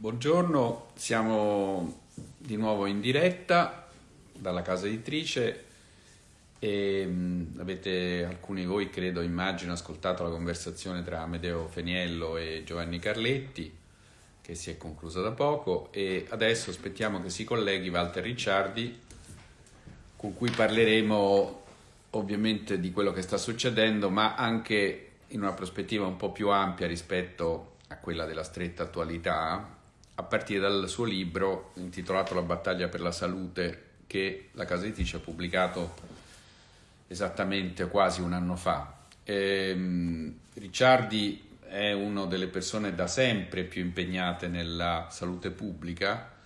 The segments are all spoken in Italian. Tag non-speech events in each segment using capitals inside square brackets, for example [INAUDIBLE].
Buongiorno, siamo di nuovo in diretta dalla casa editrice e mh, avete alcuni di voi, credo, immagino, ascoltato la conversazione tra Amedeo Feniello e Giovanni Carletti che si è conclusa da poco e adesso aspettiamo che si colleghi Walter Ricciardi con cui parleremo ovviamente di quello che sta succedendo ma anche in una prospettiva un po' più ampia rispetto a quella della stretta attualità a partire dal suo libro intitolato La battaglia per la salute che la casa editrice ha pubblicato esattamente quasi un anno fa. Ehm, Ricciardi è una delle persone da sempre più impegnate nella salute pubblica,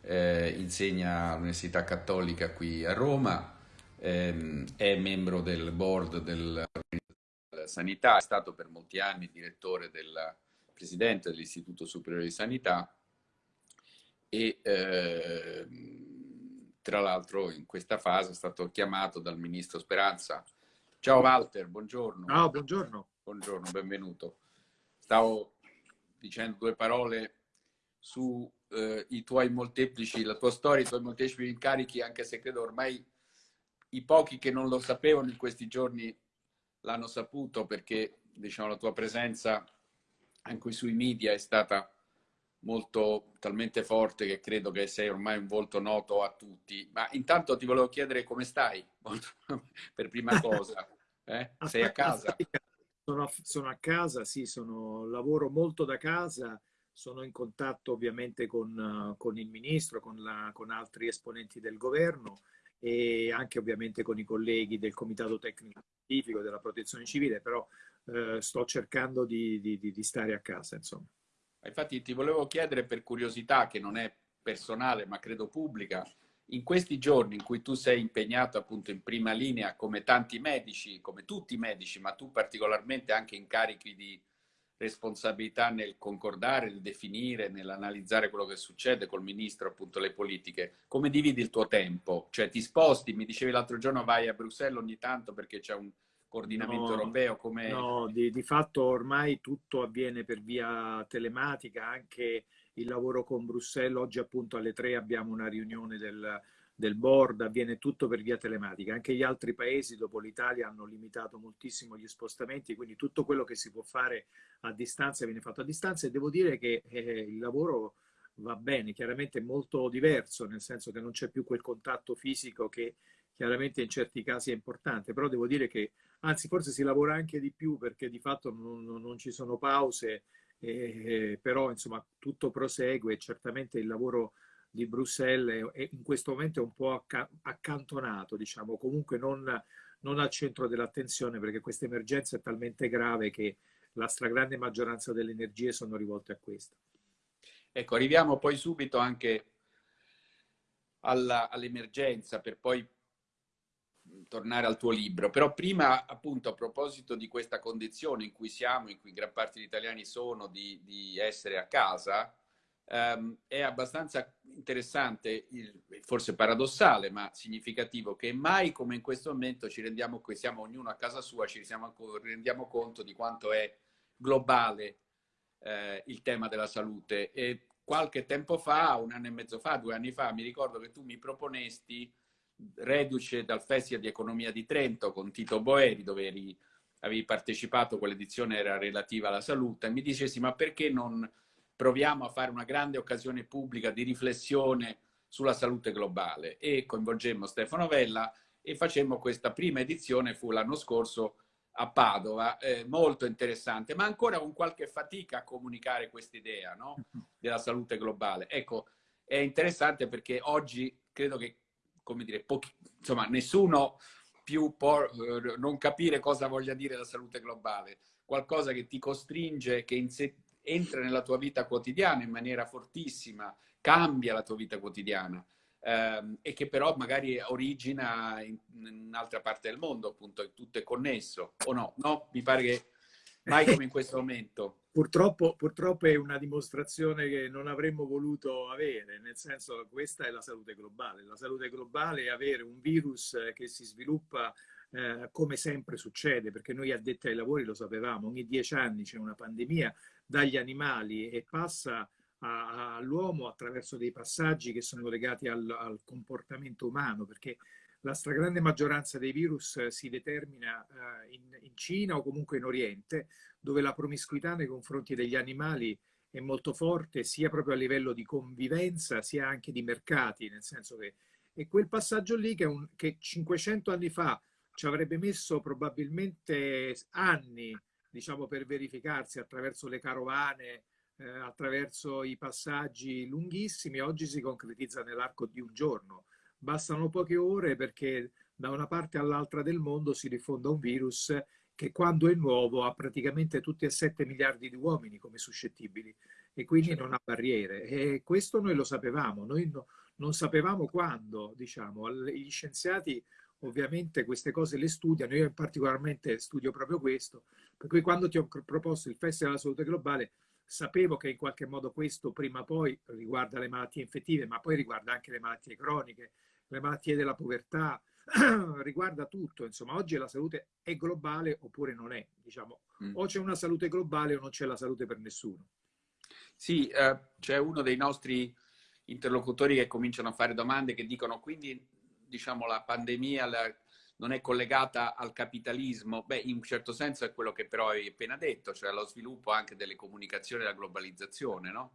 eh, insegna all'Università Cattolica qui a Roma, ehm, è membro del board della Sanità, è stato per molti anni direttore del presidente dell'Istituto Superiore di Sanità e eh, tra l'altro in questa fase è stato chiamato dal ministro Speranza. Ciao Walter, buongiorno. Ciao, buongiorno. Buongiorno, benvenuto. Stavo dicendo due parole su eh, i tuoi molteplici, la tua storia, i tuoi molteplici incarichi, anche se credo ormai i pochi che non lo sapevano in questi giorni l'hanno saputo perché diciamo, la tua presenza anche sui media è stata molto talmente forte che credo che sei ormai un volto noto a tutti. Ma intanto ti volevo chiedere come stai, [LAUGHS] per prima cosa. Eh? Sei a casa? Sono, sono, a casa, sì, sono, lavoro molto da casa, sono in contatto ovviamente con, con il ministro, con, la, con altri esponenti del governo e anche ovviamente con i colleghi del Comitato Tecnico Scientifico della Protezione Civile, però eh, sto cercando di, di, di stare a casa, insomma. Infatti ti volevo chiedere per curiosità, che non è personale ma credo pubblica, in questi giorni in cui tu sei impegnato appunto in prima linea come tanti medici, come tutti i medici, ma tu particolarmente anche in carichi di responsabilità nel concordare, nel definire, nell'analizzare quello che succede col ministro, appunto le politiche, come dividi il tuo tempo? Cioè ti sposti, mi dicevi l'altro giorno vai a Bruxelles ogni tanto perché c'è un coordinamento no, europeo? Come... No, di, di, fatto ormai tutto avviene per via telematica, anche il lavoro con Bruxelles, oggi appunto alle tre abbiamo una riunione del, del board, avviene tutto per via telematica. Anche gli altri paesi dopo l'Italia hanno limitato moltissimo gli spostamenti, quindi tutto quello che si può fare a distanza viene fatto a distanza e devo dire che eh, il lavoro va bene, chiaramente è molto diverso, nel senso che non c'è più quel contatto fisico che chiaramente in certi casi è importante, però devo dire che anzi forse si lavora anche di più perché di fatto non, non ci sono pause, eh, però insomma tutto prosegue certamente il lavoro di Bruxelles è, in questo momento è un po' accantonato, diciamo, comunque non, non al centro dell'attenzione perché questa emergenza è talmente grave che la stragrande maggioranza delle energie sono rivolte a questa. Ecco, arriviamo poi subito anche all'emergenza per poi tornare al tuo libro, però prima appunto a proposito di questa condizione in cui siamo, in cui gran parte degli italiani sono, di, di essere a casa, ehm, è abbastanza interessante, il, forse paradossale, ma significativo, che mai come in questo momento ci rendiamo, qui siamo ognuno a casa sua, ci siamo, rendiamo conto di quanto è globale eh, il tema della salute. E qualche tempo fa, un anno e mezzo fa, due anni fa, mi ricordo che tu mi proponesti reduce dal Festival di Economia di Trento con Tito Boeri, dove eri, avevi partecipato, quell'edizione era relativa alla salute, e mi dicessi ma perché non proviamo a fare una grande occasione pubblica di riflessione sulla salute globale e coinvolgemmo Stefano Vella e facemmo questa prima edizione, fu l'anno scorso a Padova, eh, molto interessante, ma ancora con qualche fatica a comunicare questa idea no? [LAUGHS] della salute globale. Ecco, è interessante perché oggi credo che come dire, pochi, insomma, nessuno più può eh, non capire cosa voglia dire la salute globale, qualcosa che ti costringe, che entra nella tua vita quotidiana in maniera fortissima, cambia la tua vita quotidiana ehm, e che però magari origina in, in un'altra parte del mondo, appunto, tutto è connesso, o no? No? Mi pare che mai come [LAUGHS] in questo momento. Purtroppo, purtroppo, è una dimostrazione che non avremmo voluto avere, nel senso che questa è la salute globale. La salute globale è avere un virus che si sviluppa eh, come sempre succede, perché noi addetti ai lavori lo sapevamo, ogni dieci anni c'è una pandemia dagli animali e passa all'uomo attraverso dei passaggi che sono legati al, al, comportamento umano, perché la stragrande maggioranza dei virus si determina uh, in, in, Cina o comunque in Oriente, dove la promiscuità nei confronti degli animali è molto forte, sia proprio a livello di convivenza, sia anche di mercati, nel senso che è quel passaggio lì che, un, che 500 anni fa ci avrebbe messo probabilmente anni diciamo, per verificarsi attraverso le carovane, eh, attraverso i passaggi lunghissimi, oggi si concretizza nell'arco di un giorno. Bastano poche ore perché da una parte all'altra del mondo si diffonda un virus che quando è nuovo ha praticamente tutti e 7 miliardi di uomini come suscettibili e quindi certo. non ha barriere. E questo noi lo sapevamo, noi no, non sapevamo quando, diciamo, gli scienziati ovviamente queste cose le studiano, io particolarmente studio proprio questo, per cui quando ti ho proposto il Festival della Salute Globale sapevo che in qualche modo questo prima o poi riguarda le malattie infettive, ma poi riguarda anche le malattie croniche, le malattie della povertà, [CLEARS THROAT] riguarda tutto, insomma oggi la salute è globale oppure non è, diciamo, mm. o c'è una salute globale o non c'è la salute per nessuno. Sì, eh, c'è uno dei nostri interlocutori che cominciano a fare domande che dicono quindi diciamo, la pandemia la, non è collegata al capitalismo, beh, in un certo senso è quello che però hai appena detto, cioè allo sviluppo anche delle comunicazioni e della globalizzazione, no?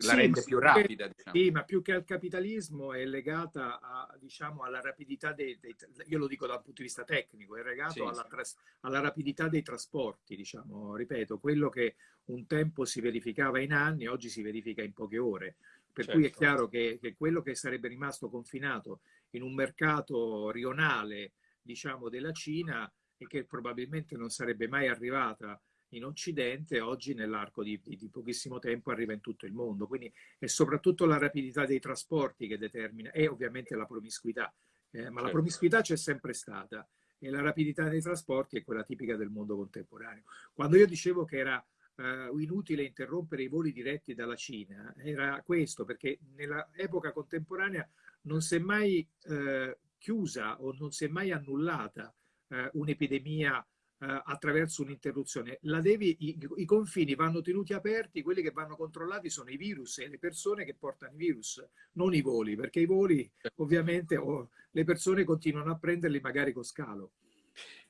La sì, rende più rapida, diciamo. Sì, ma più che al capitalismo è legata a, diciamo, alla rapidità dei, dei, io lo dico dal punto di vista tecnico, è legato sì, alla, sì. alla, rapidità dei trasporti, diciamo, ripeto, quello che un tempo si verificava in anni, oggi si verifica in poche ore. Per certo. cui è certo. chiaro che, che quello che sarebbe rimasto confinato in un mercato rionale, diciamo, della Cina e che probabilmente non sarebbe mai arrivata in Occidente, oggi nell'arco di, di, di, pochissimo tempo arriva in tutto il mondo. Quindi è soprattutto la rapidità dei trasporti che determina e ovviamente la promiscuità. Eh, ma certo. la promiscuità c'è sempre stata e la rapidità dei trasporti è quella tipica del mondo contemporaneo. Quando io dicevo che era eh, inutile interrompere i voli diretti dalla Cina, era questo, perché nell'epoca contemporanea non si è mai eh, chiusa o non si è mai annullata eh, un'epidemia eh, attraverso un'interruzione. Devi, i, i, confini vanno tenuti aperti, quelli che vanno controllati sono i virus e le persone che portano i virus, non i voli, perché i voli ovviamente oh, le persone continuano a prenderli magari con scalo.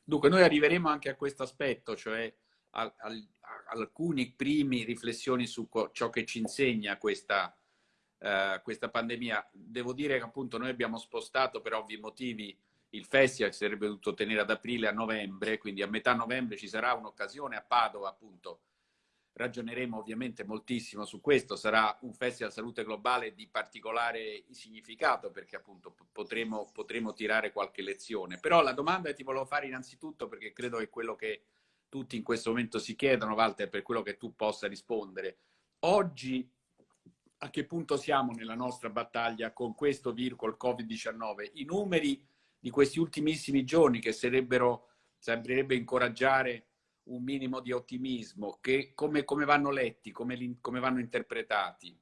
Dunque noi arriveremo anche a questo aspetto, cioè a, a, a alcuni primi riflessioni su ciò che ci insegna questa eh, questa pandemia. Devo dire che appunto noi abbiamo spostato per ovvi motivi il festival, si sarebbe dovuto tenere ad aprile a novembre, quindi a metà novembre ci sarà un'occasione a Padova appunto. Ragioneremo ovviamente moltissimo su questo, sarà un festival salute globale di particolare significato perché appunto potremo, potremo tirare qualche lezione. Però la domanda che ti volevo fare innanzitutto perché credo che quello che tutti in questo momento si chiedono, Walter, per quello che tu possa rispondere. Oggi a che punto siamo nella nostra battaglia con questo virus, col Covid-19. I numeri di questi ultimissimi giorni che sarebbero, sembrerebbe incoraggiare un minimo di ottimismo, che, come, come vanno letti, come, come vanno interpretati?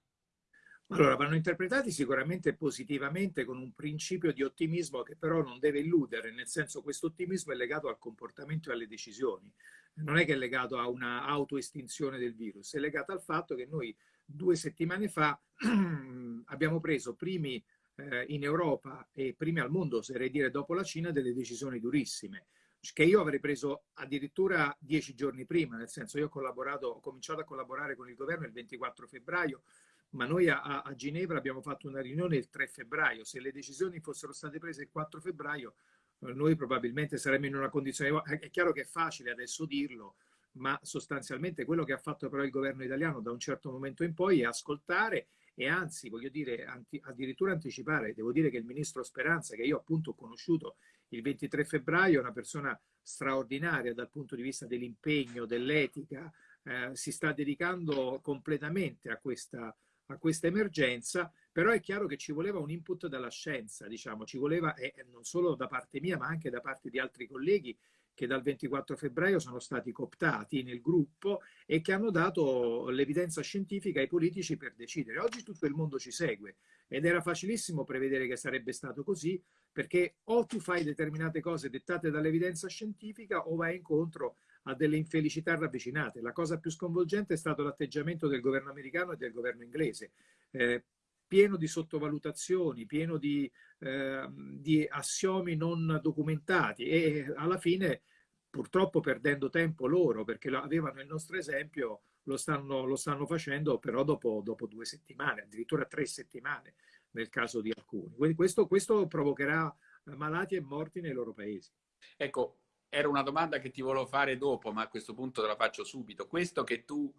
Allora, vanno interpretati sicuramente positivamente con un principio di ottimismo che però non deve illudere, nel senso questo ottimismo è legato al comportamento e alle decisioni, non è che è legato a una autoestinzione del virus, è legato al fatto che noi due settimane fa [CLEARS THROAT] abbiamo preso primi eh, in Europa e primi al mondo, oserei dire dopo la Cina, delle decisioni durissime che io avrei preso addirittura dieci giorni prima, nel senso io ho collaborato, ho cominciato a collaborare con il governo il 24 febbraio, ma noi a, a Ginevra abbiamo fatto una riunione il 3 febbraio. Se le decisioni fossero state prese il 4 febbraio, eh, noi probabilmente saremmo in una condizione... È chiaro che è facile adesso dirlo, ma sostanzialmente quello che ha fatto però il governo italiano da un certo momento in poi è ascoltare e anzi, voglio dire, anti, addirittura anticipare. Devo dire che il ministro Speranza, che io appunto ho conosciuto il 23 febbraio, è una persona straordinaria dal punto di vista dell'impegno, dell'etica, eh, si sta dedicando completamente a questa, a questa emergenza, però è chiaro che ci voleva un input dalla scienza, diciamo, ci voleva, e non solo da parte mia, ma anche da parte di altri colleghi che dal 24 febbraio sono stati cooptati nel gruppo e che hanno dato l'evidenza scientifica ai politici per decidere. Oggi tutto il mondo ci segue ed era facilissimo prevedere che sarebbe stato così perché o tu fai determinate cose dettate dall'evidenza scientifica o vai incontro a delle infelicità ravvicinate. La cosa più sconvolgente è stato l'atteggiamento del governo americano e del governo inglese, eh, pieno di sottovalutazioni, pieno di, eh, di assiomi non documentati e alla fine purtroppo perdendo tempo loro perché avevano il nostro esempio lo stanno, lo stanno facendo però dopo, dopo, due settimane, addirittura tre settimane nel caso di alcuni. Questo, questo provocherà malati e morti nei loro paesi. Ecco, era una domanda che ti volevo fare dopo, ma a questo punto te la faccio subito. Questo che tu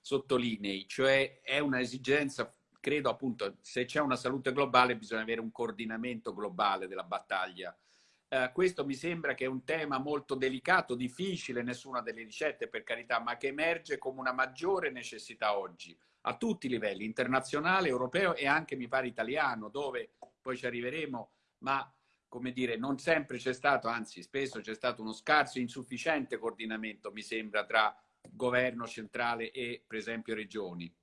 sottolinei, cioè è un'esigenza, credo appunto, se c'è una salute globale bisogna avere un coordinamento globale della battaglia. Uh, questo mi sembra che è un tema molto delicato, difficile, nessuna delle ricette per carità, ma che emerge come una maggiore necessità oggi a tutti i livelli, internazionale, europeo e anche mi pare italiano, dove poi ci arriveremo, ma come dire, non sempre c'è stato, anzi spesso c'è stato uno scarso, insufficiente coordinamento, mi sembra, tra governo centrale e per esempio regioni.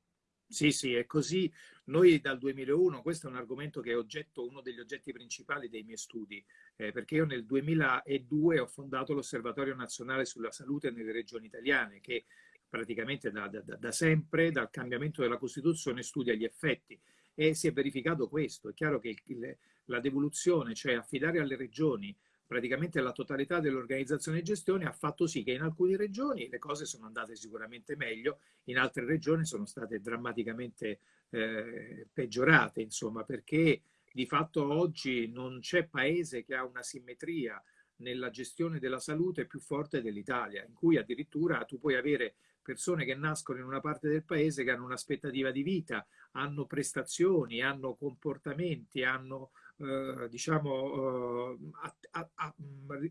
Sì, sì, è così. Noi dal 2001, questo è un argomento che è oggetto, uno degli oggetti principali dei miei studi, eh, perché io nel 2002 ho fondato l'Osservatorio Nazionale sulla Salute nelle regioni italiane, che praticamente da, da, da sempre, dal cambiamento della Costituzione, studia gli effetti e si è verificato questo. È chiaro che il, la devoluzione, cioè affidare alle regioni praticamente la totalità dell'organizzazione e gestione ha fatto sì che in alcune regioni le cose sono andate sicuramente meglio, in altre regioni sono state drammaticamente eh, peggiorate, insomma, perché di fatto oggi non c'è paese che ha una simmetria nella gestione della salute più forte dell'Italia, in cui addirittura tu puoi avere persone che nascono in una parte del paese che hanno un'aspettativa di vita, hanno prestazioni, hanno comportamenti, hanno eh, diciamo eh, a, a, a,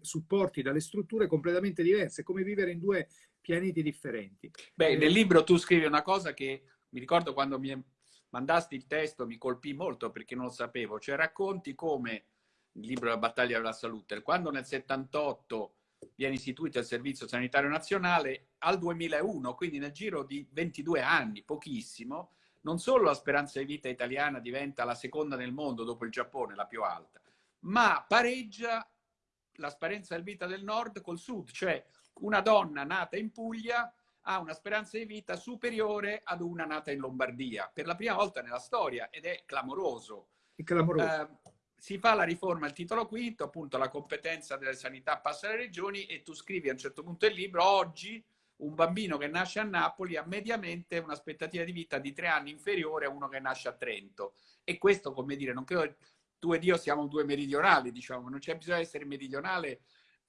supporti dalle strutture completamente diverse, come vivere in due pianeti differenti. Beh, nel libro tu scrivi una cosa che mi ricordo quando mi mandasti il testo mi colpì molto perché non lo sapevo, cioè racconti come il libro La battaglia della salute, quando nel 78 viene istituito il Servizio Sanitario Nazionale al 2001, quindi nel giro di 22 anni, pochissimo, non solo la speranza di vita italiana diventa la seconda nel mondo dopo il Giappone, la più alta, ma pareggia la speranza di vita del nord col sud, cioè una donna nata in Puglia ha una speranza di vita superiore ad una nata in Lombardia, per la prima volta nella storia, ed è clamoroso. È clamoroso. Eh, si fa la riforma al titolo quinto, appunto la competenza delle sanità passa alle regioni e tu scrivi a un certo punto del libro, oggi un bambino che nasce a Napoli ha mediamente un'aspettativa di vita di tre anni inferiore a uno che nasce a Trento. E questo, come dire, non credo tu ed io siamo due meridionali, diciamo, non c'è bisogno di essere meridionale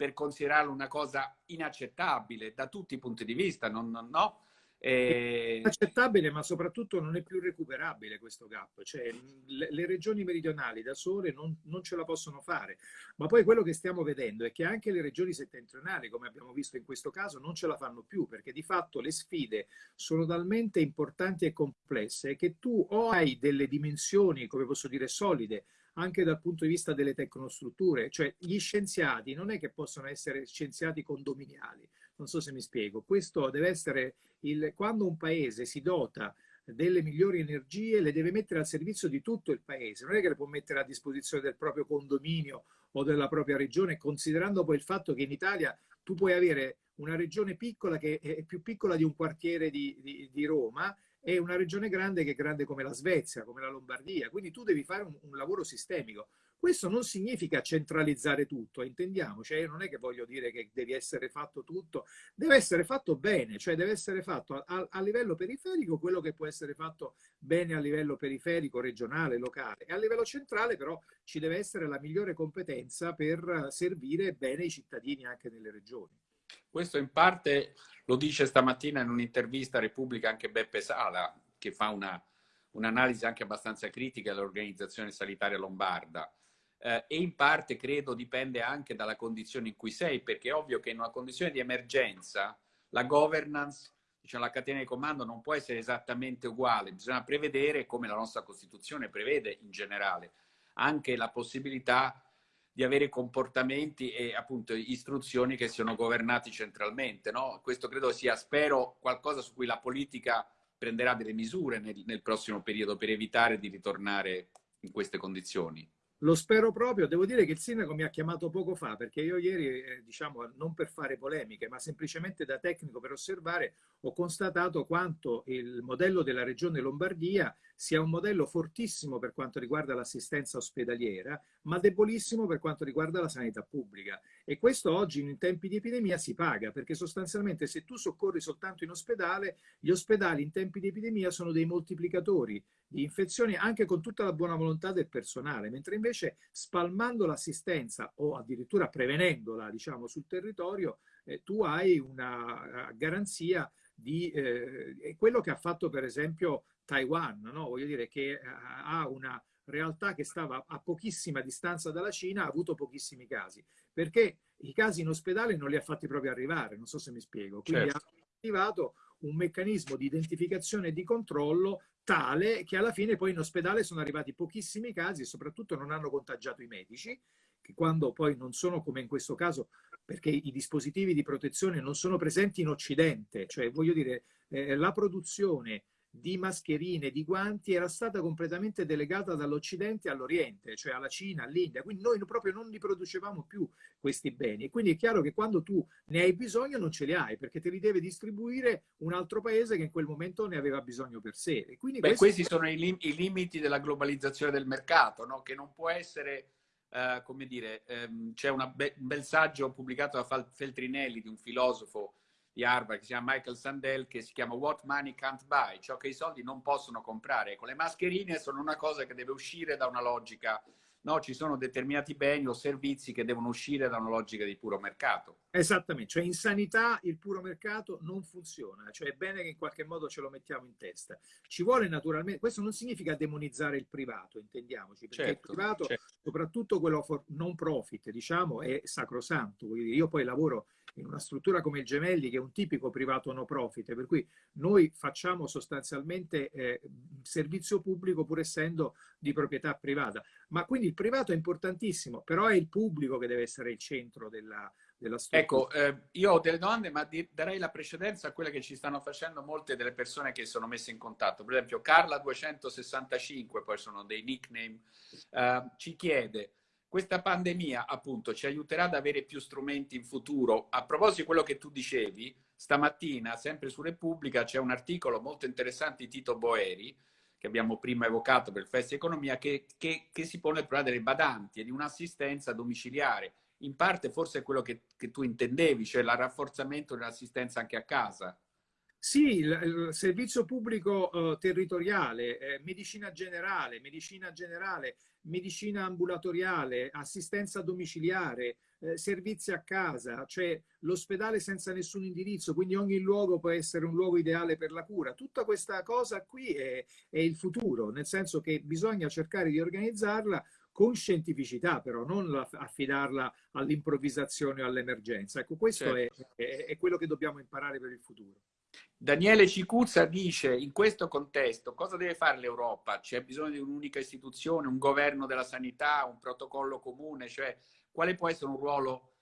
per considerarlo una cosa inaccettabile da tutti i punti di vista, non, non, no? È accettabile, ma soprattutto non è più recuperabile questo gap. Cioè, le, le regioni meridionali da sole non, non, ce la possono fare. Ma poi quello che stiamo vedendo è che anche le regioni settentrionali, come abbiamo visto in questo caso, non ce la fanno più, perché di fatto le sfide sono talmente importanti e complesse che tu o hai delle dimensioni, come posso dire, solide, anche dal punto di vista delle tecnostrutture, cioè gli scienziati non è che possono essere scienziati condominiali, non so se mi spiego. Questo deve essere il, quando un paese si dota delle migliori energie, le deve mettere al servizio di tutto il paese, non è che le può mettere a disposizione del proprio condominio o della propria regione, considerando poi il fatto che in Italia tu puoi avere una regione piccola che è più piccola di un quartiere di, di, di Roma e una regione grande che è grande come la Svezia, come la Lombardia, quindi tu devi fare un, un lavoro sistemico. Questo non significa centralizzare tutto, intendiamoci, cioè non è che voglio dire che devi essere fatto tutto, deve essere fatto bene, cioè deve essere fatto a, a, livello periferico quello che può essere fatto bene a livello periferico, regionale, locale e a livello centrale però ci deve essere la migliore competenza per servire bene i cittadini anche nelle regioni. Questo in parte lo dice stamattina in un'intervista a Repubblica anche Beppe Sala, che fa una, un'analisi anche abbastanza critica dell'organizzazione sanitaria lombarda. Eh, e in parte credo dipende anche dalla condizione in cui sei, perché è ovvio che in una condizione di emergenza la governance, diciamo, la catena di comando non può essere esattamente uguale, bisogna prevedere, come la nostra Costituzione prevede in generale, anche la possibilità di avere comportamenti e appunto istruzioni che siano governati centralmente. No? Questo credo sia, spero, qualcosa su cui la politica prenderà delle misure nel, nel prossimo periodo per evitare di ritornare in queste condizioni. Lo spero proprio. Devo dire che il sindaco mi ha chiamato poco fa perché io ieri, eh, diciamo, non per fare polemiche, ma semplicemente da tecnico per osservare, ho constatato quanto il modello della regione Lombardia sia un modello fortissimo per quanto riguarda l'assistenza ospedaliera, ma debolissimo per quanto riguarda la sanità pubblica. E questo oggi in tempi di epidemia si paga, perché sostanzialmente se tu soccorri soltanto in ospedale, gli ospedali in tempi di epidemia sono dei moltiplicatori di infezioni anche con tutta la buona volontà del personale, mentre invece spalmando l'assistenza o addirittura prevenendola diciamo, sul territorio, eh, tu hai una uh, garanzia di eh, quello che ha fatto per esempio Taiwan, no? voglio dire che uh, ha una realtà che stava a pochissima distanza dalla Cina, ha avuto pochissimi casi, perché i casi in ospedale non li ha fatti proprio arrivare, non so se mi spiego, quindi certo. ha attivato un meccanismo di identificazione e di controllo tale che alla fine poi in ospedale sono arrivati pochissimi casi e soprattutto non hanno contagiato i medici, che quando poi non sono come in questo caso, perché i dispositivi di protezione non sono presenti in Occidente, cioè voglio dire, eh, la produzione di mascherine, di guanti era stata completamente delegata dall'Occidente all'Oriente, cioè alla Cina, all'India. Quindi noi proprio non li producevamo più questi beni. E quindi è chiaro che quando tu ne hai bisogno non ce li hai, perché te li deve distribuire un altro paese che in quel momento ne aveva bisogno per sé. E quindi Beh, questi sono i, lim i, limiti della globalizzazione del mercato, no? che non può essere... Uh, come dire, um, c'è be un bel saggio pubblicato da Feltrinelli, di un filosofo di Harvard che si chiama Michael Sandel che si chiama What Money Can't Buy, ciò che i soldi non possono comprare. Ecco, le mascherine sono una cosa che deve uscire da una logica No, ci sono determinati beni o servizi che devono uscire da una logica di puro mercato. Esattamente, cioè in sanità il puro mercato non funziona, cioè è bene che in qualche modo ce lo mettiamo in testa. Ci vuole naturalmente, questo non significa demonizzare il privato, intendiamoci, perché certo, il privato, certo. soprattutto quello non profit, diciamo, è sacrosanto. Io poi lavoro in una struttura come il Gemelli, che è un tipico privato no profit, per cui noi facciamo sostanzialmente eh, servizio pubblico pur essendo di proprietà privata. Ma quindi il privato è importantissimo, però è il pubblico che deve essere il centro della, della struttura. Ecco, eh, io ho delle domande, ma darei la precedenza a quelle che ci stanno facendo molte delle persone che sono messe in contatto. Per esempio, Carla265, poi sono dei nickname, eh, ci chiede questa pandemia appunto ci aiuterà ad avere più strumenti in futuro. A proposito di quello che tu dicevi, stamattina, sempre su Repubblica, c'è un articolo molto interessante di Tito Boeri, che abbiamo prima evocato per il Festival Economia, che, che, che, si pone il problema delle badanti e di un'assistenza domiciliare. In parte forse è quello che, che tu intendevi, cioè il rafforzamento dell'assistenza anche a casa. Sì, il, servizio pubblico eh, territoriale, eh, medicina generale, medicina generale, medicina ambulatoriale, assistenza domiciliare, eh, servizi a casa, cioè l'ospedale senza nessun indirizzo, quindi ogni luogo può essere un luogo ideale per la cura. Tutta questa cosa qui è, è il futuro, nel senso che bisogna cercare di organizzarla con scientificità però, non affidarla all'improvvisazione o all'emergenza. Ecco, questo certo. è, è, è quello che dobbiamo imparare per il futuro. Daniele Cicuzza dice, in questo contesto, cosa deve fare l'Europa? C'è bisogno di un'unica istituzione, un governo della sanità, un protocollo comune? Cioè, quale può essere un ruolo,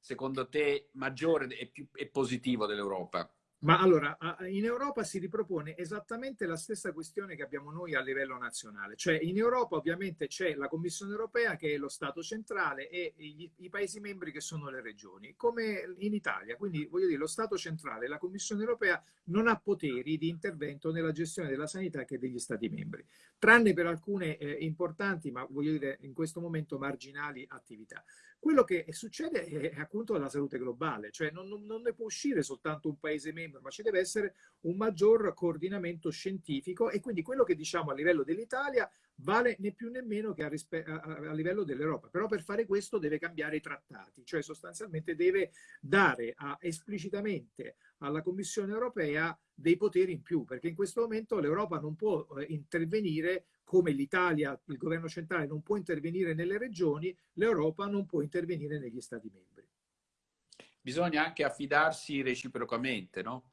secondo te, maggiore e, più, e positivo dell'Europa? Ma allora, in Europa si ripropone esattamente la stessa questione che abbiamo noi a livello nazionale, cioè in Europa ovviamente c'è la Commissione europea che è lo Stato centrale e gli, i Paesi membri che sono le regioni, come in Italia, quindi voglio dire lo Stato centrale, la Commissione europea non ha poteri di intervento nella gestione della sanità che degli Stati membri, tranne per alcune eh, importanti, ma voglio dire in questo momento marginali attività. Quello che succede è appunto la salute globale, cioè non, non, non, ne può uscire soltanto un paese membro, ma ci deve essere un maggior coordinamento scientifico e quindi quello che diciamo a livello dell'Italia vale né più né meno che a, a, a livello dell'Europa. Però per fare questo deve cambiare i trattati, cioè sostanzialmente deve dare esplicitamente alla Commissione europea dei poteri in più, perché in questo momento l'Europa non può eh, intervenire come l'Italia, il governo centrale non può intervenire nelle regioni, l'Europa non può intervenire negli Stati membri. Bisogna anche affidarsi reciprocamente, no?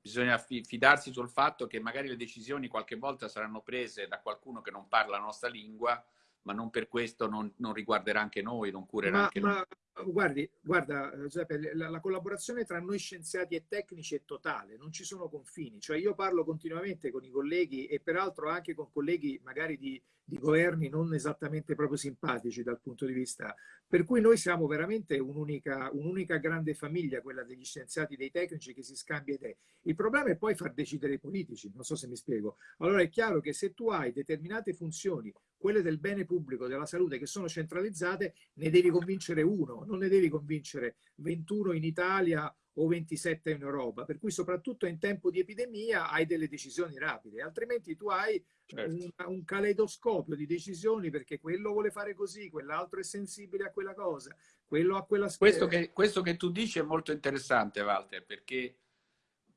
Bisogna fidarsi sul fatto che magari le decisioni qualche volta saranno prese da qualcuno che non parla la nostra lingua, ma non per questo non, non riguarderà anche noi, non curerà ma, anche ma, noi. Guardi, guarda, Giuseppe, la, la, collaborazione tra noi scienziati e tecnici è totale, non ci sono confini. Cioè io parlo continuamente con i colleghi e peraltro anche con colleghi magari di, di governi non esattamente proprio simpatici dal punto di vista. Per cui noi siamo veramente un'unica, un'unica grande famiglia, quella degli scienziati, dei tecnici che si scambia idee. Il problema è poi far decidere i politici, non so se mi spiego. Allora è chiaro che se tu hai determinate funzioni, quelle del bene pubblico, della salute, che sono centralizzate, ne devi convincere uno, non ne devi convincere 21 in Italia o 27 in Europa, per cui soprattutto in tempo di epidemia hai delle decisioni rapide, altrimenti tu hai certo. un, un, caleidoscopio di decisioni perché quello vuole fare così, quell'altro è sensibile a quella cosa, quello a quella... Questo che, questo che tu dici è molto interessante, Walter, perché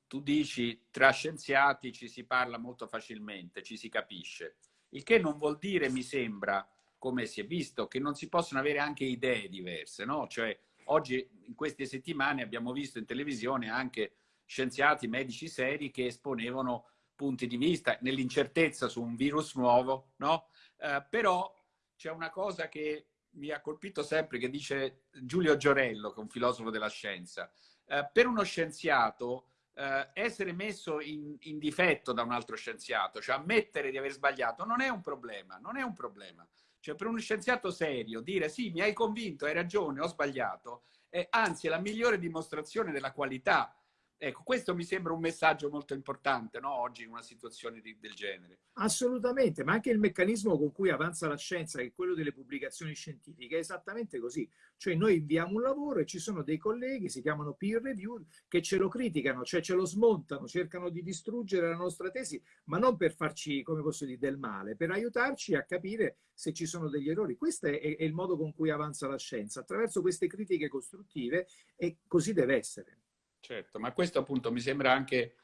tu dici tra scienziati ci si parla molto facilmente, ci si capisce, il che non vuol dire, mi sembra, come si è visto, che non si possono avere anche idee diverse, no? Cioè, Oggi, in queste settimane, abbiamo visto in televisione anche scienziati, medici seri che esponevano punti di vista nell'incertezza su un virus nuovo, no? Eh, però c'è una cosa che mi ha colpito sempre, che dice Giulio Giorello, che è un filosofo della scienza. Eh, per uno scienziato, eh, essere messo in, in, difetto da un altro scienziato, cioè ammettere di aver sbagliato, non è un problema, non è un problema. Cioè per uno scienziato serio dire sì, mi hai convinto, hai ragione, ho sbagliato, è anzi è la migliore dimostrazione della qualità Ecco, questo mi sembra un messaggio molto importante no? oggi in una situazione di, del genere. Assolutamente, ma anche il meccanismo con cui avanza la scienza, che è quello delle pubblicazioni scientifiche, è esattamente così. Cioè noi inviamo un lavoro e ci sono dei colleghi, si chiamano peer review, che ce lo criticano, cioè ce lo smontano, cercano di distruggere la nostra tesi, ma non per farci, come posso dire, del male, per aiutarci a capire se ci sono degli errori. Questo è, è il modo con cui avanza la scienza, attraverso queste critiche costruttive e così deve essere. Certo, ma questo appunto mi sembra anche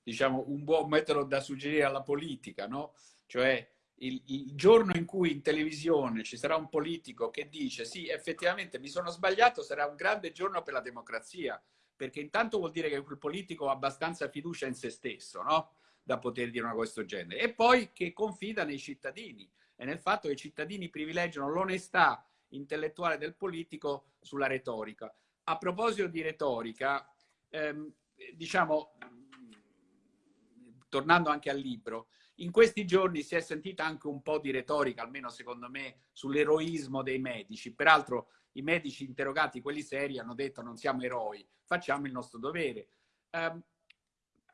diciamo, un buon metodo da suggerire alla politica, no? Cioè il, il, giorno in cui in televisione ci sarà un politico che dice sì, effettivamente mi sono sbagliato, sarà un grande giorno per la democrazia, perché intanto vuol dire che quel politico ha abbastanza fiducia in se stesso, no? Da poter dire una cosa questo genere. E poi che confida nei cittadini e nel fatto che i cittadini privilegiano l'onestà intellettuale del politico sulla retorica. A proposito di retorica, ehm, diciamo, tornando anche al libro, in questi giorni si è sentita anche un po' di retorica, almeno secondo me, sull'eroismo dei medici. Peraltro i medici interrogati, quelli seri, hanno detto non siamo eroi, facciamo il nostro dovere. Um,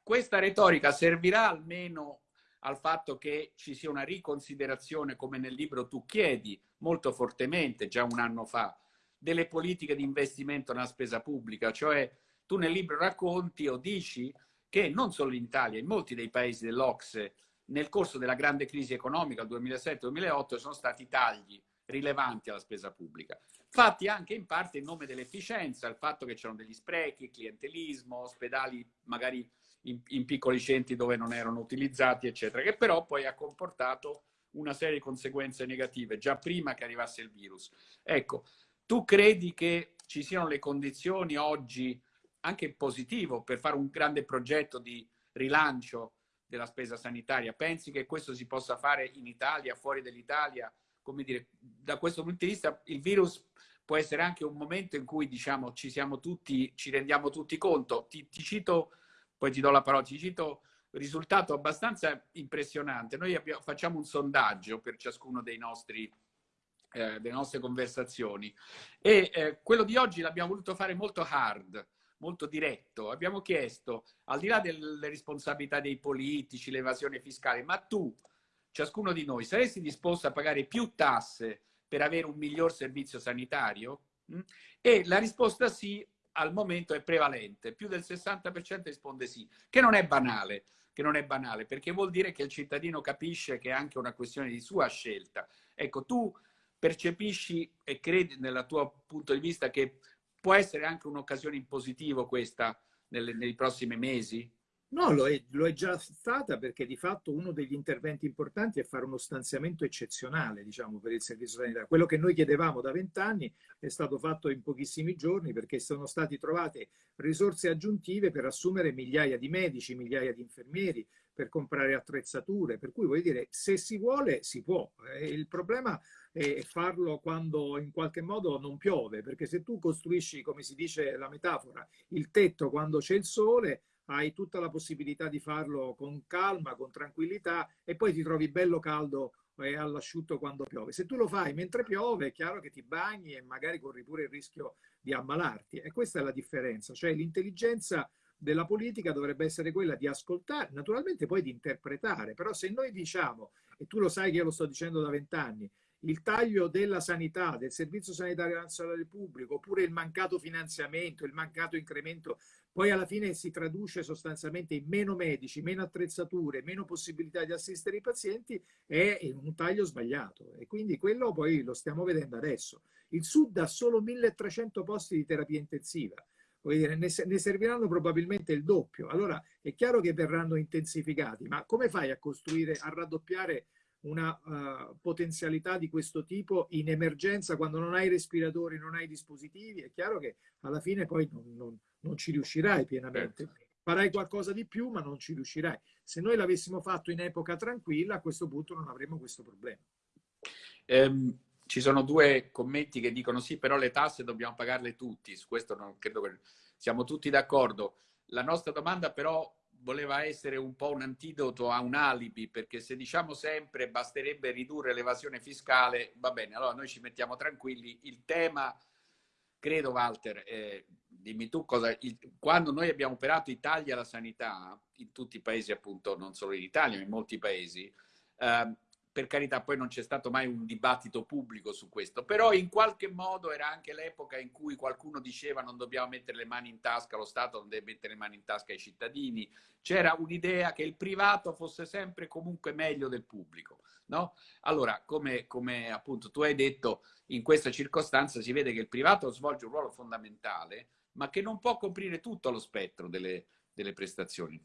questa retorica servirà almeno al fatto che ci sia una riconsiderazione, come nel libro tu chiedi molto fortemente, già un anno fa, delle politiche di investimento nella spesa pubblica, cioè tu nel libro racconti o dici che non solo in Italia, in molti dei paesi dell'Ocse, nel corso della grande crisi economica del 2007-2008 sono stati tagli rilevanti alla spesa pubblica, fatti anche in parte in nome dell'efficienza, il fatto che c'erano degli sprechi, clientelismo, ospedali magari in, in, piccoli centri dove non erano utilizzati, eccetera, che però poi ha comportato una serie di conseguenze negative già prima che arrivasse il virus. Ecco, tu credi che ci siano le condizioni oggi anche positivo per fare un grande progetto di rilancio della spesa sanitaria. Pensi che questo si possa fare in Italia, fuori dall'Italia? Come dire, da questo punto di vista il virus può essere anche un momento in cui diciamo ci tutti, ci rendiamo tutti conto. Ti, ti cito, poi ti do la parola, ti cito risultato abbastanza impressionante. Noi abbiamo, facciamo un sondaggio per ciascuno dei nostri eh, delle nostre conversazioni e eh, quello di oggi l'abbiamo voluto fare molto hard molto diretto. Abbiamo chiesto, al di là delle responsabilità dei politici, l'evasione fiscale, ma tu, ciascuno di noi, saresti disposto a pagare più tasse per avere un miglior servizio sanitario? Mm? E la risposta sì, al momento è prevalente. Più del 60% risponde sì, che non è banale che non è banale, perché vuol dire che il cittadino capisce che è anche una questione di sua scelta. Ecco, tu percepisci e credi nel tuo punto di vista che può essere anche un'occasione in positivo questa nelle, nei prossimi mesi? No, lo è, lo è, già stata perché di fatto uno degli interventi importanti è fare uno stanziamento eccezionale diciamo, per il servizio sanitario. Quello che noi chiedevamo da vent'anni è stato fatto in pochissimi giorni perché sono state trovate risorse aggiuntive per assumere migliaia di medici, migliaia di infermieri, per comprare attrezzature, per cui voglio dire, se si vuole si può. Eh, il problema è farlo quando in qualche modo non piove, perché se tu costruisci, come si dice la metafora, il tetto quando c'è il sole, hai tutta la possibilità di farlo con calma, con tranquillità e poi ti trovi bello caldo e all'asciutto quando piove. Se tu lo fai mentre piove è chiaro che ti bagni e magari corri pure il rischio di ammalarti e questa è la differenza, cioè l'intelligenza della politica dovrebbe essere quella di ascoltare, naturalmente poi di interpretare, però se noi diciamo, e tu lo sai che io lo sto dicendo da vent'anni, il taglio della sanità, del Servizio Sanitario Nazionale Pubblico, oppure il mancato finanziamento, il mancato incremento, poi alla fine si traduce sostanzialmente in meno medici, meno attrezzature, meno possibilità di assistere i pazienti, è un taglio sbagliato. E quindi quello poi lo stiamo vedendo adesso. Il Sud ha solo 1300 posti di terapia intensiva. Dire, ne, ne serviranno probabilmente il doppio. Allora è chiaro che verranno intensificati, ma come fai a costruire, a raddoppiare una uh, potenzialità di questo tipo in emergenza quando non hai respiratori, non hai dispositivi, è chiaro che alla fine poi non, non, non ci riuscirai pienamente. Certo. Farai qualcosa di più, ma non ci riuscirai. Se noi l'avessimo fatto in epoca tranquilla, a questo punto non avremmo questo problema. Um, ci sono due commenti che dicono sì, però le tasse dobbiamo pagarle tutti. Su questo non credo che siamo tutti d'accordo. La nostra domanda però voleva essere un po' un antidoto a un alibi, perché se diciamo sempre basterebbe ridurre l'evasione fiscale, va bene, allora noi ci mettiamo tranquilli. Il tema, credo Walter, eh, dimmi tu cosa, il, quando noi abbiamo operato i tagli alla sanità, in tutti i paesi appunto, non solo in Italia, ma in molti paesi, eh, per carità poi non c'è stato mai un dibattito pubblico su questo, però in qualche modo era anche l'epoca in cui qualcuno diceva non dobbiamo mettere le mani in tasca, lo Stato non deve mettere le mani in tasca ai cittadini, c'era un'idea che il privato fosse sempre comunque meglio del pubblico. No? Allora, come, come appunto tu hai detto, in questa circostanza si vede che il privato svolge un ruolo fondamentale, ma che non può coprire tutto lo spettro delle, delle prestazioni.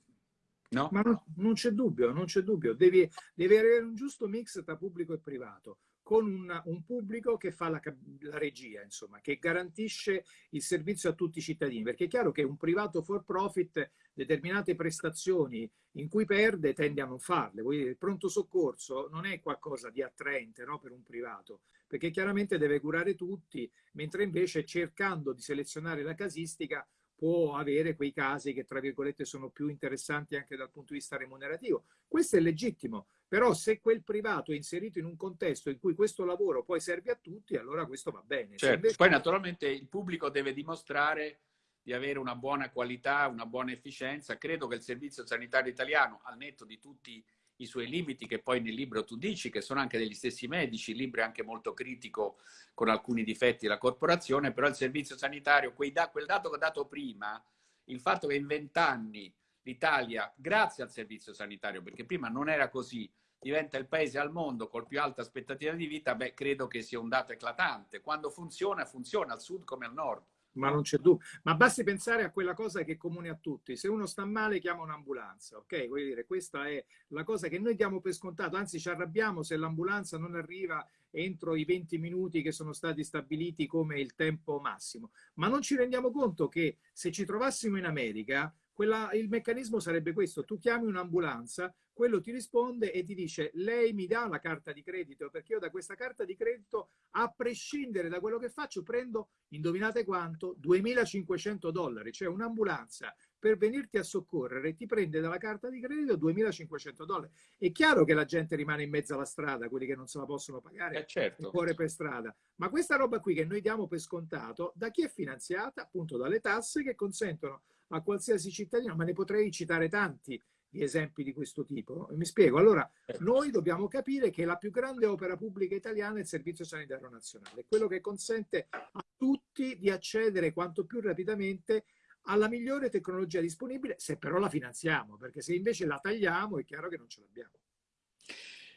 No? Ma non, non c'è dubbio, non c'è dubbio. Devi, devi, avere un giusto mix tra pubblico e privato, con una, un pubblico che fa la, la, regia, insomma, che garantisce il servizio a tutti i cittadini. Perché è chiaro che un privato for profit determinate prestazioni in cui perde tende a non farle. Vuol dire, il pronto soccorso non è qualcosa di attraente no, per un privato, perché chiaramente deve curare tutti, mentre invece cercando di selezionare la casistica può avere quei casi che, tra virgolette, sono più interessanti anche dal punto di vista remunerativo. Questo è legittimo, però se quel privato è inserito in un contesto in cui questo lavoro poi serve a tutti, allora questo va bene. Certo. Invece... Poi naturalmente il pubblico deve dimostrare di avere una buona qualità, una buona efficienza. Credo che il Servizio Sanitario Italiano, al netto di tutti i suoi limiti che poi nel libro tu dici, che sono anche degli stessi medici, il libro è anche molto critico con alcuni difetti della corporazione, però il servizio sanitario, da, quel dato che ho dato prima, il fatto che in vent'anni l'Italia, grazie al servizio sanitario, perché prima non era così, diventa il paese al mondo col più alta aspettativa di vita, beh, credo che sia un dato eclatante. Quando funziona, funziona al sud come al nord ma non c'è dubbio. Ma basti pensare a quella cosa che è comune a tutti. Se uno sta male, chiama un'ambulanza, ok? Vuol dire, questa è la cosa che noi diamo per scontato, anzi ci arrabbiamo se l'ambulanza non arriva entro i 20 minuti che sono stati stabiliti come il tempo massimo. Ma non ci rendiamo conto che se ci trovassimo in America, quella, il meccanismo sarebbe questo. Tu chiami un'ambulanza, quello ti risponde e ti dice lei mi dà la carta di credito perché io da questa carta di credito a prescindere da quello che faccio prendo, indovinate quanto, 2500 dollari, cioè un'ambulanza per venirti a soccorrere ti prende dalla carta di credito 2500 dollari. È chiaro che la gente rimane in mezzo alla strada, quelli che non se la possono pagare, eh certo. il cuore per strada. Ma questa roba qui che noi diamo per scontato, da chi è finanziata? Appunto dalle tasse che consentono a qualsiasi cittadino, ma ne potrei citare tanti, di esempi di questo tipo. Mi spiego. Allora, certo. noi dobbiamo capire che la più grande opera pubblica italiana è il Servizio Sanitario Nazionale, quello che consente a tutti di accedere quanto più rapidamente alla migliore tecnologia disponibile, se però la finanziamo, perché se invece la tagliamo è chiaro che non ce l'abbiamo.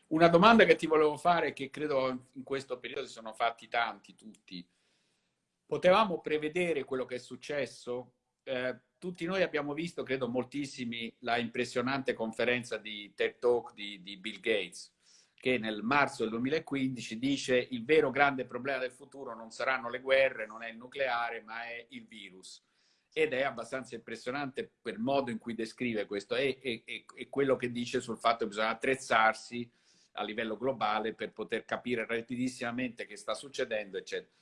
Una domanda che ti volevo fare, che credo in questo periodo si sono fatti tanti, tutti. Potevamo prevedere quello che è successo? Eh, tutti noi abbiamo visto, credo moltissimi, la impressionante conferenza di TED Talk di, di Bill Gates, che nel marzo del 2015 dice il vero grande problema del futuro non saranno le guerre, non è il nucleare, ma è il virus. ed è abbastanza impressionante per il modo in cui descrive questo e, e, e, quello che dice sul fatto che bisogna attrezzarsi a livello globale per poter capire rapidissimamente che sta succedendo, eccetera.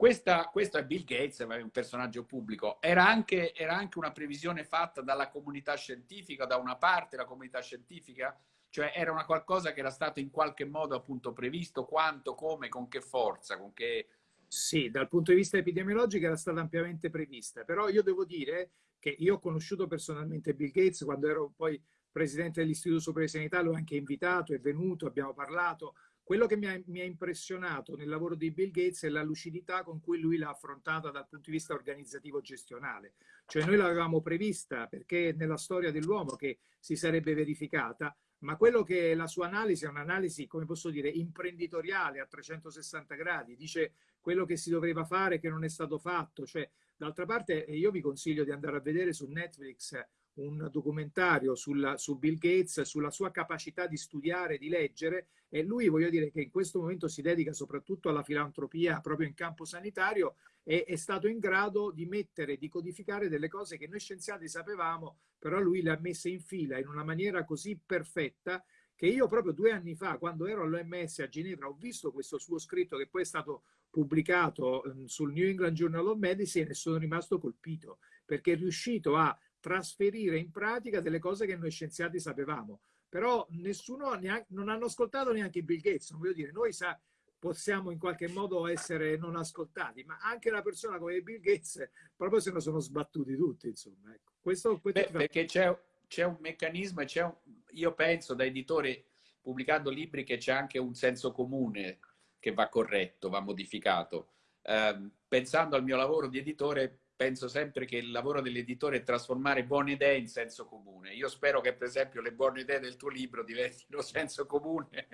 Questa, questo è Bill Gates, è un personaggio pubblico. Era anche, era anche una previsione fatta dalla comunità scientifica, da una parte la comunità scientifica, cioè era una qualcosa che era stato in qualche modo appunto previsto, quanto, come, con che forza, con che... Sì, dal punto di vista epidemiologico era stata ampiamente prevista, però io devo dire che io ho conosciuto personalmente Bill Gates quando ero poi presidente dell'Istituto Superiore di Sanità, l'ho anche invitato, è venuto, abbiamo parlato, quello che mi ha, mi ha, impressionato nel lavoro di Bill Gates è la lucidità con cui lui l'ha affrontata dal punto di vista organizzativo-gestionale. Cioè noi l'avevamo prevista perché nella storia dell'uomo che si sarebbe verificata, ma quello che la sua analisi è un'analisi, come posso dire, imprenditoriale a 360 gradi, dice quello che si doveva fare che non è stato fatto. Cioè, d'altra parte io vi consiglio di andare a vedere su Netflix un documentario sulla, su Bill Gates, sulla sua capacità di studiare, di leggere e lui voglio dire che in questo momento si dedica soprattutto alla filantropia proprio in campo sanitario e è stato in grado di mettere, di codificare delle cose che noi scienziati sapevamo, però lui le ha messe in fila in una maniera così perfetta che io proprio due anni fa, quando ero all'OMS a Ginevra, ho visto questo suo scritto che poi è stato pubblicato mm, sul New England Journal of Medicine e sono rimasto colpito perché è riuscito a trasferire in pratica delle cose che noi scienziati sapevamo. Però nessuno, neanche, non hanno ascoltato neanche Bill Gates. Voglio dire, noi sa, possiamo in qualche modo essere non ascoltati, ma anche una persona come Bill Gates proprio se ne sono sbattuti tutti, insomma. Ecco. Questo, questo Beh, perché c'è, c'è, un meccanismo, c'è un, io penso da editore pubblicando libri che c'è anche un senso comune che va corretto, va modificato. Eh, pensando al mio lavoro di editore, penso sempre che il lavoro dell'editore è trasformare buone idee in senso comune. Io spero che, per esempio, le buone idee del tuo libro diventino [LAUGHS] senso comune.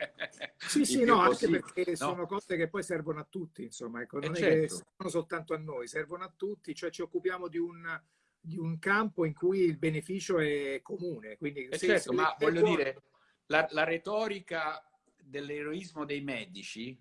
Sì, sì, no, anche perché no? sono cose che poi servono a tutti, insomma, ecco, non eh è certo. servono soltanto a noi, servono a tutti, cioè ci occupiamo di un, di un campo in cui il beneficio è comune. Quindi, eh certo, ma voglio buone... dire, la, la retorica dell'eroismo dei medici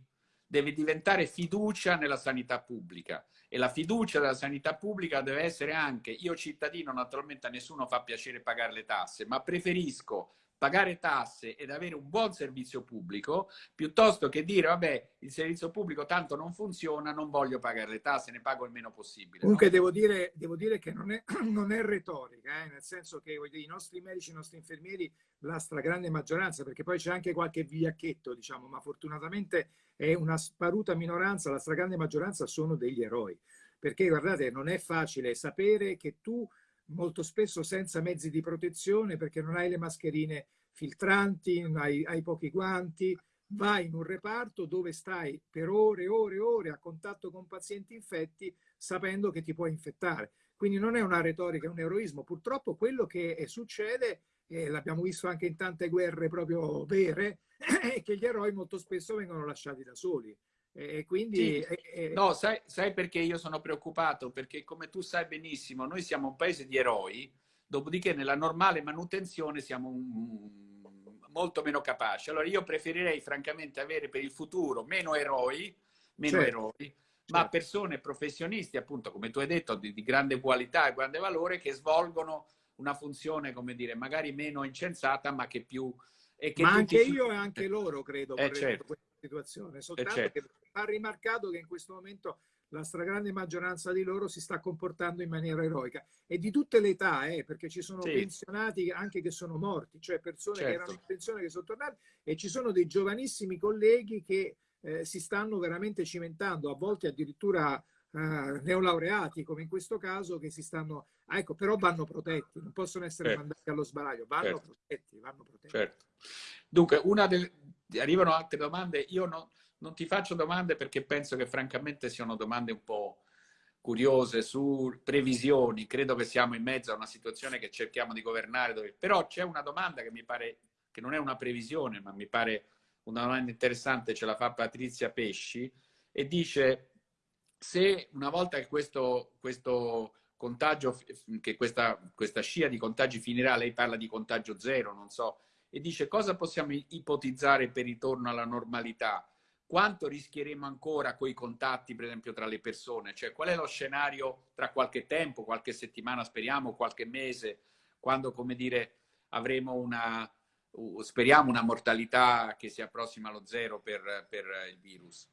deve diventare fiducia nella sanità pubblica. E la fiducia della sanità pubblica deve essere anche, io cittadino naturalmente a nessuno fa piacere pagare le tasse, ma preferisco pagare tasse ed avere un buon servizio pubblico, piuttosto che dire, vabbè, il servizio pubblico tanto non funziona, non voglio pagare le tasse, ne pago il meno possibile. Comunque no? devo, dire, devo, dire, che non è, [CLEARS THROAT] non è retorica, eh? nel senso che dire, i nostri medici, i nostri infermieri, la stragrande maggioranza, perché poi c'è anche qualche vigliacchetto, diciamo, ma fortunatamente è una sparuta minoranza, la stragrande maggioranza sono degli eroi. Perché guardate, non è facile sapere che tu molto spesso senza mezzi di protezione perché non hai le mascherine filtranti, hai, hai pochi guanti, vai in un reparto dove stai per ore e ore e ore a contatto con pazienti infetti sapendo che ti puoi infettare. Quindi non è una retorica, è un eroismo. Purtroppo quello che succede, e l'abbiamo visto anche in tante guerre proprio vere, [CLEARS THROAT] è che gli eroi molto spesso vengono lasciati da soli. E quindi... Sì. Eh, no, sai, sai, perché io sono preoccupato? Perché come tu sai benissimo, noi siamo un paese di eroi, dopodiché nella normale manutenzione siamo un, molto meno capaci. Allora io preferirei francamente avere per il futuro meno eroi, meno certo. eroi, certo. ma persone professionisti, appunto, come tu hai detto, di, di grande qualità e grande valore, che svolgono una funzione, come dire, magari meno incensata, ma che più... E che ma anche io e anche loro, credo, eh, certo. Situazione. Soltanto eh, certo. che ha rimarcato che in questo momento la stragrande maggioranza di loro si sta comportando in maniera eroica e di tutte le età, eh, perché ci sono sì. pensionati anche che sono morti, cioè persone certo. che erano in pensione che sono tornate e ci sono dei giovanissimi colleghi che eh, si stanno veramente cimentando, a volte addirittura eh, neolaureati, come in questo caso, che si stanno... Ah, ecco, però vanno protetti, non possono essere certo. mandati allo sbaraglio, vanno certo. protetti, vanno protetti. Certo. Dunque, una delle... arrivano altre domande, io non non ti faccio domande perché penso che francamente siano domande un po' curiose su previsioni. Credo che siamo in mezzo a una situazione che cerchiamo di governare. Dove... Però c'è una domanda che mi pare, che non è una previsione, ma mi pare una domanda interessante, ce la fa Patrizia Pesci, e dice se una volta che questo, questo contagio, che questa, questa scia di contagi finirà, lei parla di contagio zero, non so, e dice cosa possiamo ipotizzare per ritorno alla normalità? quanto rischieremo ancora coi contatti, per esempio, tra le persone? Cioè, qual è lo scenario tra qualche tempo, qualche settimana, speriamo, qualche mese, quando, come dire, avremo una, speriamo, una mortalità che si approssima allo zero per, per il virus?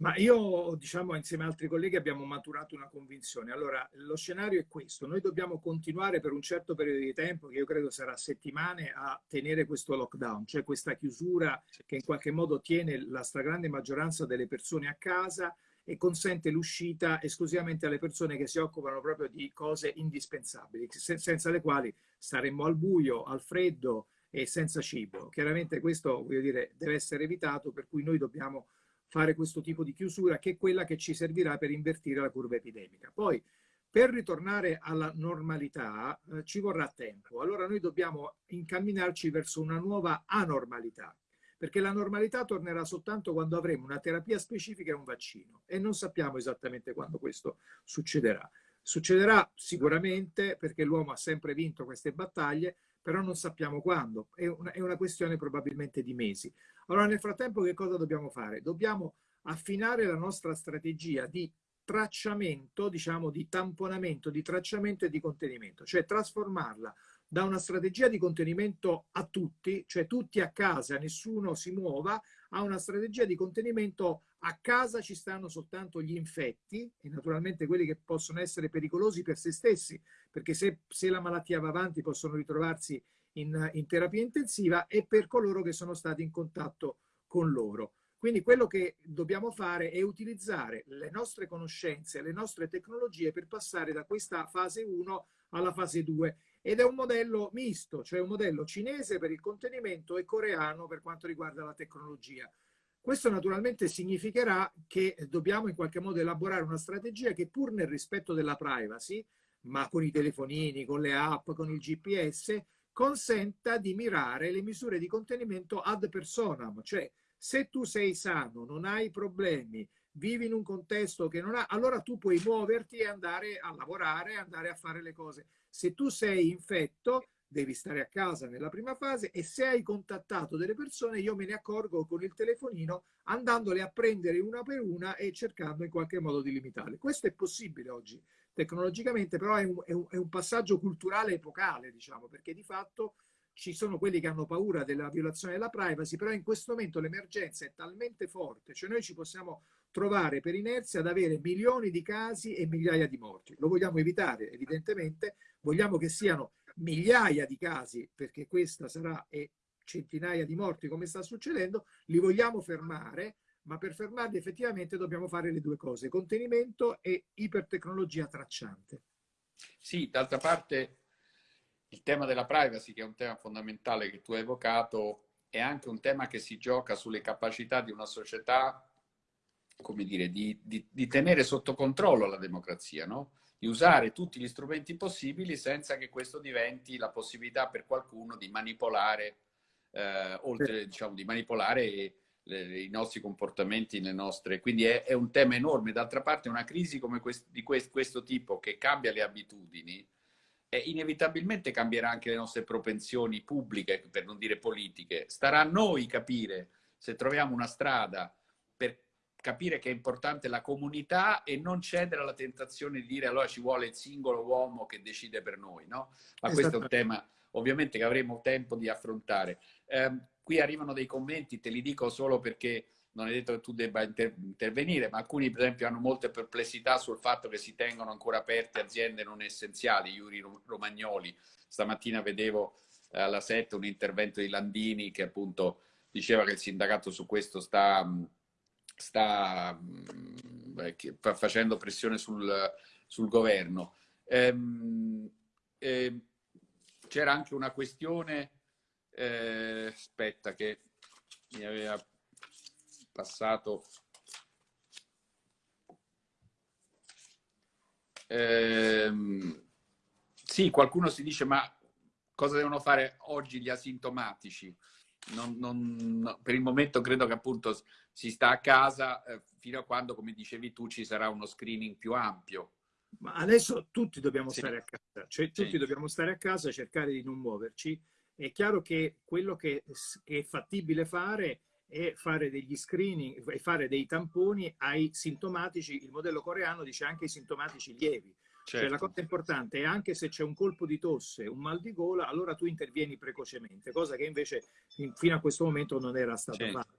Ma io, diciamo, insieme ad altri colleghi abbiamo maturato una convinzione. Allora, lo scenario è questo. Noi dobbiamo continuare per un certo periodo di tempo, che io credo sarà settimane, a tenere questo lockdown, cioè questa chiusura che in qualche modo tiene la stragrande maggioranza delle persone a casa e consente l'uscita esclusivamente alle persone che si occupano proprio di cose indispensabili, senza le quali staremmo al buio, al freddo e senza cibo. Chiaramente questo, voglio dire, deve essere evitato, per cui noi dobbiamo fare questo tipo di chiusura che è quella che ci servirà per invertire la curva epidemica. Poi per ritornare alla normalità eh, ci vorrà tempo, allora noi dobbiamo incamminarci verso una nuova anormalità, perché la normalità tornerà soltanto quando avremo una terapia specifica e un vaccino e non sappiamo esattamente quando questo succederà. Succederà sicuramente perché l'uomo ha sempre vinto queste battaglie, però non sappiamo quando, è una, è una questione probabilmente di mesi. Allora nel frattempo che cosa dobbiamo fare? Dobbiamo affinare la nostra strategia di tracciamento, diciamo di tamponamento, di tracciamento e di contenimento, cioè trasformarla da una strategia di contenimento a tutti, cioè tutti a casa, nessuno si muova, a una strategia di contenimento a casa ci stanno soltanto gli infetti e naturalmente quelli che possono essere pericolosi per se stessi, perché se, se la malattia va avanti possono ritrovarsi in, in terapia intensiva e per coloro che sono stati in contatto con loro. Quindi quello che dobbiamo fare è utilizzare le nostre conoscenze, le nostre tecnologie per passare da questa fase 1 alla fase 2 ed è un modello misto, cioè un modello cinese per il contenimento e coreano per quanto riguarda la tecnologia. Questo naturalmente significherà che dobbiamo in qualche modo elaborare una strategia che pur nel rispetto della privacy, ma con i telefonini, con le app, con il GPS, consenta di mirare le misure di contenimento ad personam, cioè se tu sei sano, non hai problemi, vivi in un contesto che non ha, allora tu puoi muoverti e andare a lavorare, andare a fare le cose. Se tu sei infetto, devi stare a casa nella prima fase e se hai contattato delle persone io me ne accorgo con il telefonino andandole a prendere una per una e cercando in qualche modo di limitarle. Questo è possibile oggi tecnologicamente, però è un, è un, è un passaggio culturale epocale, diciamo, perché di fatto ci sono quelli che hanno paura della violazione della privacy, però in questo momento l'emergenza è talmente forte, cioè noi ci possiamo trovare per inerzia ad avere milioni di casi e migliaia di morti. Lo vogliamo evitare, evidentemente, vogliamo che siano migliaia di casi, perché questa sarà e centinaia di morti come sta succedendo, li vogliamo fermare, ma per fermarli effettivamente dobbiamo fare le due cose, contenimento e ipertecnologia tracciante. Sì, d'altra parte il tema della privacy, che è un tema fondamentale che tu hai evocato, è anche un tema che si gioca sulle capacità di una società, come dire, di, di, di tenere sotto controllo la democrazia, no? di usare tutti gli strumenti possibili senza che questo diventi la possibilità per qualcuno di manipolare, eh, oltre diciamo, di manipolare le, i nostri comportamenti, le nostre... Quindi è, è un tema enorme. D'altra parte una crisi come quest, di quest, questo tipo che cambia le abitudini, eh, inevitabilmente cambierà anche le nostre propensioni pubbliche, per non dire politiche. Starà a noi capire se troviamo una strada per capire che è importante la comunità e non cedere alla tentazione di dire allora ci vuole il singolo uomo che decide per noi, no? Ma questo è un tema ovviamente che avremo tempo di affrontare. Eh, qui arrivano dei commenti, te li dico solo perché non è detto che tu debba inter intervenire, ma alcuni per esempio hanno molte perplessità sul fatto che si tengono ancora aperte aziende non essenziali, Iuri Romagnoli. Stamattina vedevo eh, alla 7 un intervento di Landini che appunto diceva che il sindacato su questo sta sta beh, facendo pressione sul, sul governo. Ehm, eh, C'era anche una questione, eh, aspetta, che mi aveva passato. Ehm, sì, qualcuno si dice, ma cosa devono fare oggi gli asintomatici? Non, non, per il momento credo che appunto si sta a casa eh, fino a quando, come dicevi tu, ci sarà uno screening più ampio. Ma adesso tutti dobbiamo sì. stare a casa, cioè tutti sì. dobbiamo stare a casa, cercare di non muoverci. È chiaro che quello che è fattibile fare e fare degli screening e fare dei tamponi ai sintomatici. Il modello coreano dice anche i sintomatici lievi. Certo. Cioè, la cosa importante è anche se c'è un colpo di tosse, un mal di gola, allora tu intervieni precocemente, cosa che invece fino a questo momento non era stata certo. fatta.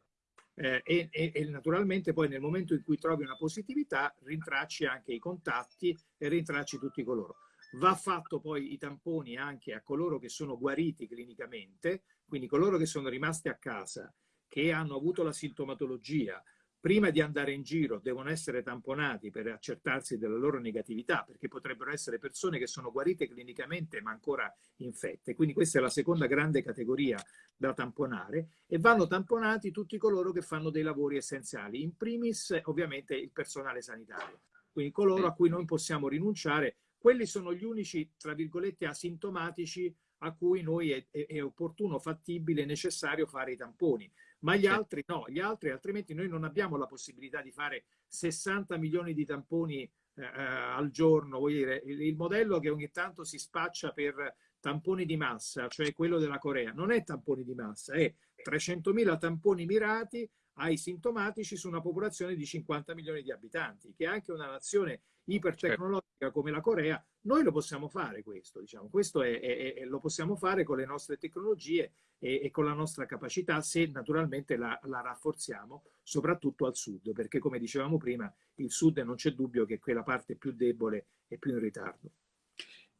Eh, e, e, e, naturalmente poi nel momento in cui trovi una positività rintracci anche i contatti e rintracci tutti coloro. Va fatto poi i tamponi anche a coloro che sono guariti clinicamente, quindi coloro che sono rimasti a casa, che hanno avuto la sintomatologia, prima di andare in giro devono essere tamponati per accertarsi della loro negatività, perché potrebbero essere persone che sono guarite clinicamente ma ancora infette. Quindi questa è la seconda grande categoria da tamponare e vanno tamponati tutti coloro che fanno dei lavori essenziali, in primis ovviamente il personale sanitario, quindi coloro a cui non possiamo rinunciare quelli sono gli unici, tra virgolette, asintomatici a cui noi è, è, è opportuno, fattibile, necessario fare i tamponi. Ma gli altri no, gli altri altrimenti noi non abbiamo la possibilità di fare 60 milioni di tamponi eh, eh, al giorno. Vuol dire, il, il modello che ogni tanto si spaccia per tamponi di massa, cioè quello della Corea, non è tamponi di massa, è 300.000 tamponi mirati ai sintomatici su una popolazione di 50 milioni di abitanti, che è anche una nazione ipertecnologica come la Corea, noi lo possiamo fare questo, diciamo. questo è, è, è, lo possiamo fare con le nostre tecnologie e, e con la nostra capacità se naturalmente la, la, rafforziamo, soprattutto al sud, perché come dicevamo prima, il sud non c'è dubbio che è quella parte più debole e più in ritardo.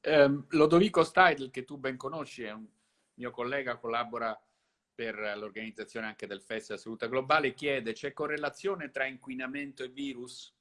Um, Lodovico Steidl, che tu ben conosci, è un mio collega, collabora per l'organizzazione anche del Festival Salute Globale, chiede c'è correlazione tra inquinamento e virus?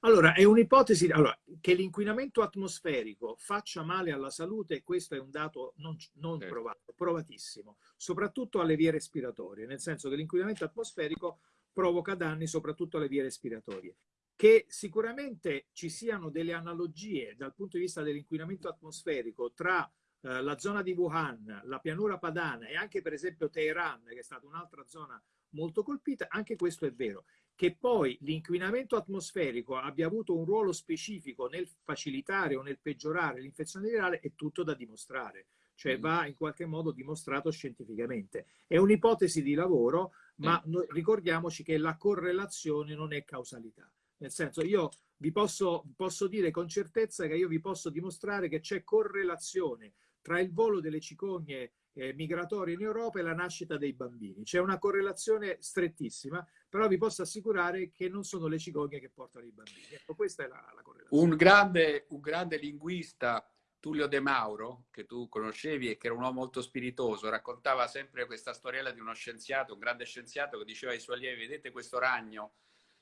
Allora, è un'ipotesi allora, che l'inquinamento atmosferico faccia male alla salute, questo è un dato non, non certo. provato, provatissimo, soprattutto alle vie respiratorie, nel senso che l'inquinamento atmosferico provoca danni soprattutto alle vie respiratorie. Che sicuramente ci siano delle analogie dal punto di vista dell'inquinamento atmosferico tra eh, la zona di Wuhan, la pianura padana e anche per esempio Teheran, che è stata un'altra zona molto colpita, anche questo è vero. Che poi l'inquinamento atmosferico abbia avuto un ruolo specifico nel facilitare o nel peggiorare l'infezione virale è tutto da dimostrare, cioè mm. va in qualche modo dimostrato scientificamente. È un'ipotesi di lavoro, ma mm. ricordiamoci che la correlazione non è causalità. Nel senso, io vi posso, posso dire con certezza che io vi posso dimostrare che c'è correlazione tra il volo delle cicogne eh, migratorie in Europa e la nascita dei bambini. C'è una correlazione strettissima, però vi posso assicurare che non sono le cicogne che portano i bambini. Ecco, questa è la, la correlazione. Un grande, un grande linguista, Tullio De Mauro, che tu conoscevi e che era un uomo molto spiritoso, raccontava sempre questa storiella di uno scienziato, un grande scienziato che diceva ai suoi allievi, vedete questo ragno,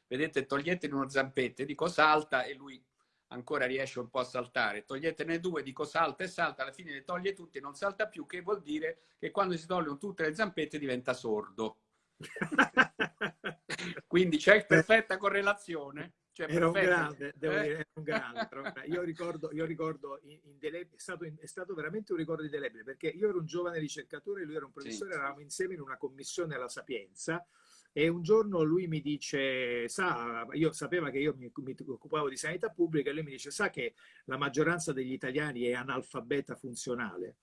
vedete, toglietene uno zampetto, e dico salta e lui ancora riesce un po' a saltare, toglietene due, dico salta e salta, alla fine le toglie tutte e non salta più, che vuol dire che quando si togliono tutte le zampette diventa sordo. [LAUGHS] Quindi c'è perfetta correlazione. Cioè era, un grande, devo eh? dire, un grande, Io ricordo, io ricordo indelebile, è, stato, è stato veramente un ricordo indelebile perché io ero un giovane ricercatore, lui era un professore, sì. eravamo insieme in una commissione alla Sapienza e un giorno lui mi dice, sa, io sapeva che io mi, mi, occupavo di sanità pubblica e lui mi dice, sa che la maggioranza degli italiani è analfabeta funzionale?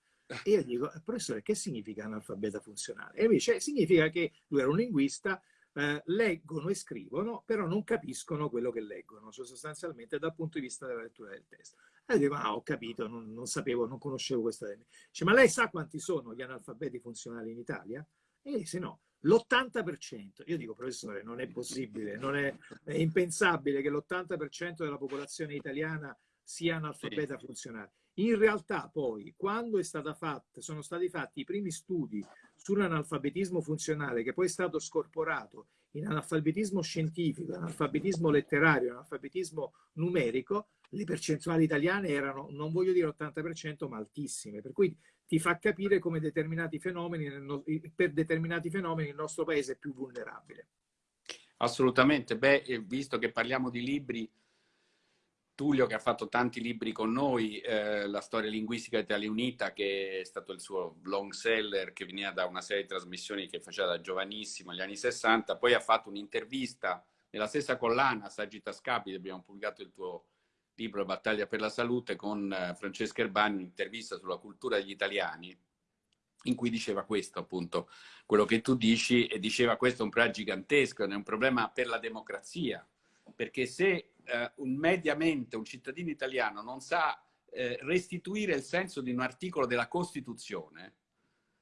E io dico, professore, che significa analfabeta funzionale? E lui dice, significa che lui era un linguista, eh, leggono e scrivono, però non capiscono quello che leggono, cioè sostanzialmente dal punto di vista della lettura del testo. E io dico, ah, ho capito, non, non sapevo, non conoscevo questa. Dice, ma lei sa quanti sono gli analfabeti funzionali in Italia? E dice, no, L'80%, io dico professore, non è possibile, non è, è impensabile che l'80% della popolazione italiana sia analfabeta sì. funzionale. In realtà poi, quando fatta, sono stati fatti i primi studi sull'analfabetismo funzionale, che poi è stato scorporato in analfabetismo scientifico, analfabetismo letterario, analfabetismo numerico, le percentuali italiane erano, non voglio dire 80%, ma altissime. Per cui ti fa capire come determinati fenomeni, per determinati fenomeni il nostro paese è più vulnerabile. Assolutamente. Beh, visto che parliamo di libri, Tullio che ha fatto tanti libri con noi, eh, La storia linguistica Italia Unita, che è stato il suo long seller, che veniva da una serie di trasmissioni che faceva da giovanissimo, negli anni 60, poi ha fatto un'intervista nella stessa collana, Saggita Scapiti, abbiamo pubblicato il tuo libro Battaglia per la salute con eh, Francesca Erbani, un'intervista sulla cultura degli italiani. in cui diceva questo, appunto, quello che tu dici, e diceva questo è un problema gigantesco, è un problema per la democrazia, perché se eh, un, mediamente un cittadino italiano non sa eh, restituire il senso di un articolo della Costituzione,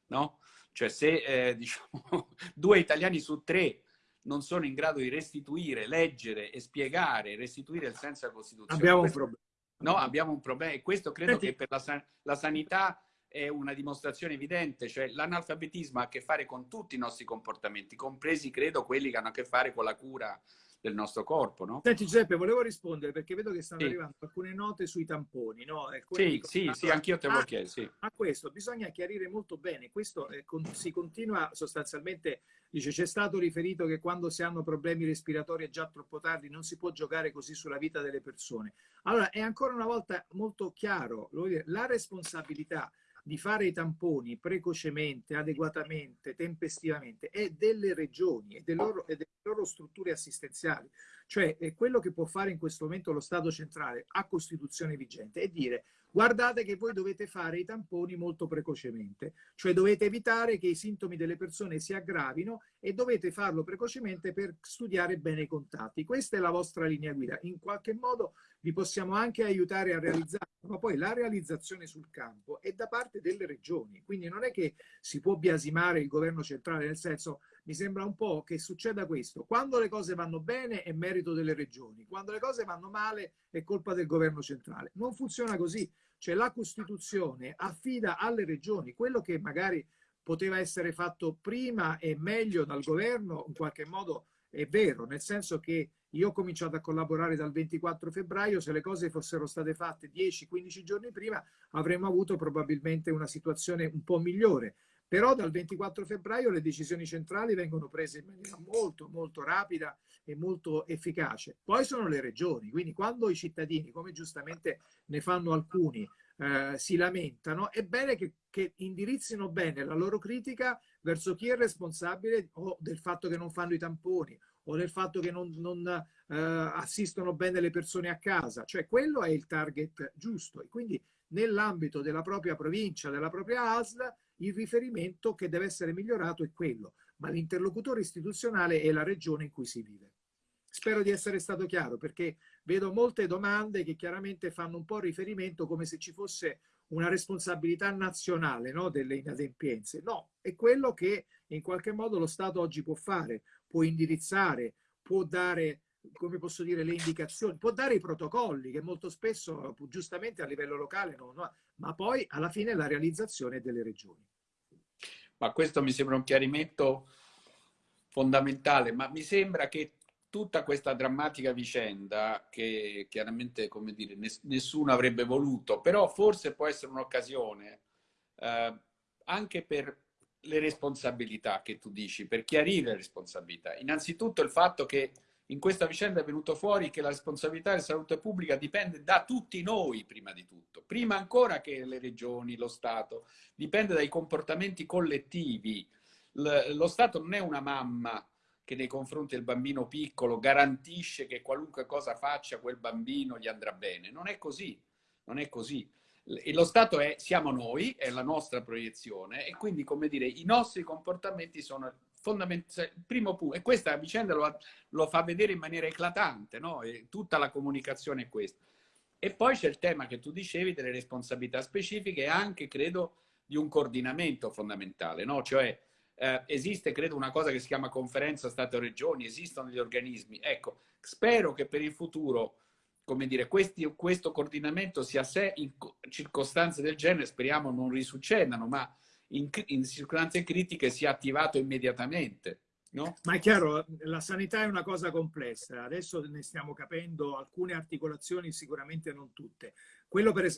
no? Cioè se eh, [LAUGHS] diciamo, due italiani su tre non sono in grado di restituire, leggere e spiegare, restituire il senso della Costituzione. Abbiamo questo, un problema. No, abbiamo un problema e questo credo Senti. che per la, la sanità è una dimostrazione evidente, cioè l'analfabetismo ha a che fare con tutti i nostri comportamenti, compresi credo quelli che hanno a che fare con la cura del nostro corpo, no? Senti Giuseppe, volevo rispondere perché vedo che stanno sì. arrivando alcune note sui tamponi, no? Sì, dicono, sì, sì, anch'io te lo ah, chiedo, sì. A questo bisogna chiarire molto bene, questo eh, con, si continua sostanzialmente, dice c'è stato riferito che quando si hanno problemi respiratori è già troppo tardi, non si può giocare così sulla vita delle persone. Allora, è ancora una volta molto chiaro, la responsabilità di fare i tamponi precocemente, adeguatamente, tempestivamente è delle regioni e delle loro, delle loro strutture assistenziali. Cioè quello che può fare in questo momento lo Stato centrale a Costituzione vigente è dire guardate che voi dovete fare i tamponi molto precocemente, cioè dovete evitare che i sintomi delle persone si aggravino e dovete farlo precocemente per studiare bene i contatti. Questa è la vostra linea guida. In qualche modo vi possiamo anche aiutare a realizzare, ma poi la realizzazione sul campo è da parte delle regioni, quindi non è che si può biasimare il governo centrale, nel senso mi sembra un po' che succeda questo, quando le cose vanno bene è merito delle regioni, quando le cose vanno male è colpa del governo centrale. Non funziona così, cioè la Costituzione affida alle regioni quello che magari poteva essere fatto prima e meglio dal governo, in qualche modo è vero, nel senso che io ho cominciato a collaborare dal 24 febbraio, se le cose fossero state fatte 10-15 giorni prima avremmo avuto probabilmente una situazione un po' migliore. Però dal 24 febbraio le decisioni centrali vengono prese in maniera molto, molto rapida e molto efficace. Poi sono le regioni, quindi quando i cittadini, come giustamente ne fanno alcuni, eh, si lamentano, è bene che, che, indirizzino bene la loro critica verso chi è responsabile o del fatto che non fanno i tamponi o del fatto che non, non eh, assistono bene le persone a casa. Cioè quello è il target giusto e quindi nell'ambito della propria provincia, della propria ASL, il riferimento che deve essere migliorato è quello, ma l'interlocutore istituzionale è la regione in cui si vive. Spero di essere stato chiaro perché vedo molte domande che chiaramente fanno un po' riferimento come se ci fosse una responsabilità nazionale no, delle inadempienze. No, è quello che in qualche modo lo Stato oggi può fare, può indirizzare, può dare, come posso dire, le indicazioni, può dare i protocolli che molto spesso giustamente a livello locale non no, ma poi alla fine la realizzazione delle regioni. Ma questo mi sembra un chiarimento fondamentale, ma mi sembra che tutta questa drammatica vicenda che chiaramente, come dire, nessuno avrebbe voluto, però forse può essere un'occasione eh, anche per le responsabilità che tu dici, per chiarire le responsabilità. Innanzitutto il fatto che in questa vicenda è venuto fuori che la responsabilità della salute pubblica dipende da tutti noi, prima di tutto, prima ancora che le regioni, lo Stato, dipende dai comportamenti collettivi. lo Stato non è una mamma che nei confronti del bambino piccolo garantisce che qualunque cosa faccia quel bambino gli andrà bene. Non è così, non è così. Lo Stato è, siamo noi, è la nostra proiezione e quindi, come dire, i nostri comportamenti sono fondamentali. Il primo punto, e questa vicenda lo, lo fa vedere in maniera eclatante, no? E tutta la comunicazione è questa. E poi c'è il tema che tu dicevi delle responsabilità specifiche e anche, credo, di un coordinamento fondamentale, no? Cioè, eh, esiste, credo, una cosa che si chiama conferenza Stato-Regioni, esistono gli organismi. Ecco, spero che per il futuro, come dire, questi, questo coordinamento sia sé in circostanze del genere, speriamo non risuccedano, ma in, in circostanze critiche sia attivato immediatamente. No? Ma è chiaro, la sanità è una cosa complessa, adesso ne stiamo capendo alcune articolazioni, sicuramente non tutte.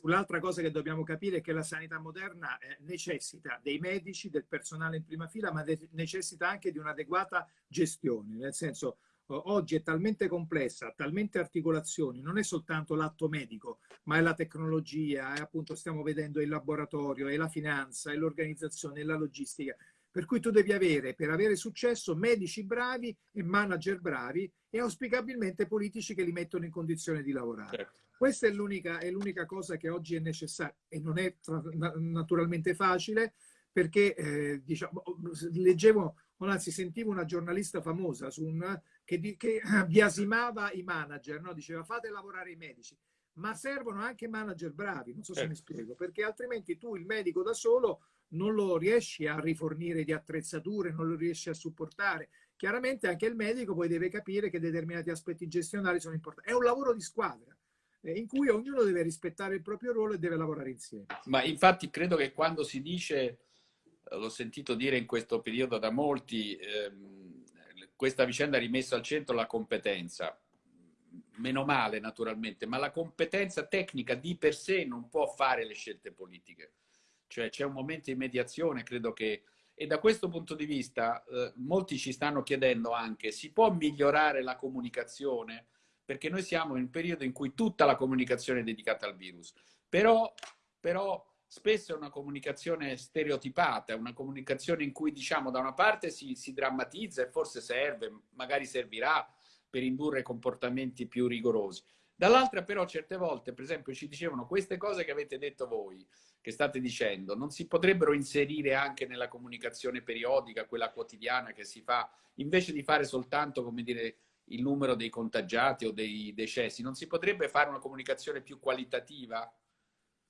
L'altra cosa che dobbiamo capire è che la sanità moderna eh, necessita dei medici, del personale in prima fila, ma necessita anche di un'adeguata gestione, nel senso oggi è talmente complessa, talmente articolazioni, non è soltanto l'atto medico, ma è la tecnologia, è appunto stiamo vedendo il laboratorio, è la finanza, è l'organizzazione, è la logistica. Per cui tu devi avere, per avere successo, medici bravi e manager bravi e auspicabilmente politici che li mettono in condizione di lavorare. Certo. Questa è l'unica, cosa che oggi è necessaria e non è naturalmente facile, perché eh, diciamo, leggevo, anzi sentivo una giornalista famosa un, che, che, [CLEARS THROAT] biasimava i manager, no? diceva fate lavorare i medici, ma servono anche manager bravi, non so se eh. mi spiego, perché altrimenti tu il medico da solo non lo riesci a rifornire di attrezzature, non lo riesci a supportare. Chiaramente anche il medico poi deve capire che determinati aspetti gestionali sono importanti. È un lavoro di squadra eh, in cui ognuno deve rispettare il proprio ruolo e deve lavorare insieme. Ma infatti credo che quando si dice, eh, l'ho sentito dire in questo periodo da molti, ehm, questa vicenda ha rimesso al centro la competenza. Meno male naturalmente, ma la competenza tecnica di per sé non può fare le scelte politiche cioè c'è un momento di mediazione, credo che... E da questo punto di vista eh, molti ci stanno chiedendo anche, si può migliorare la comunicazione? Perché noi siamo in un periodo in cui tutta la comunicazione è dedicata al virus, però, però spesso è una comunicazione stereotipata, una comunicazione in cui diciamo da una parte si, si drammatizza e forse serve, magari servirà per indurre comportamenti più rigorosi. Dall'altra però certe volte, per esempio, ci dicevano queste cose che avete detto voi, che state dicendo, non si potrebbero inserire anche nella comunicazione periodica, quella quotidiana che si fa, invece di fare soltanto, come dire, il numero dei contagiati o dei decessi, non si potrebbe fare una comunicazione più qualitativa?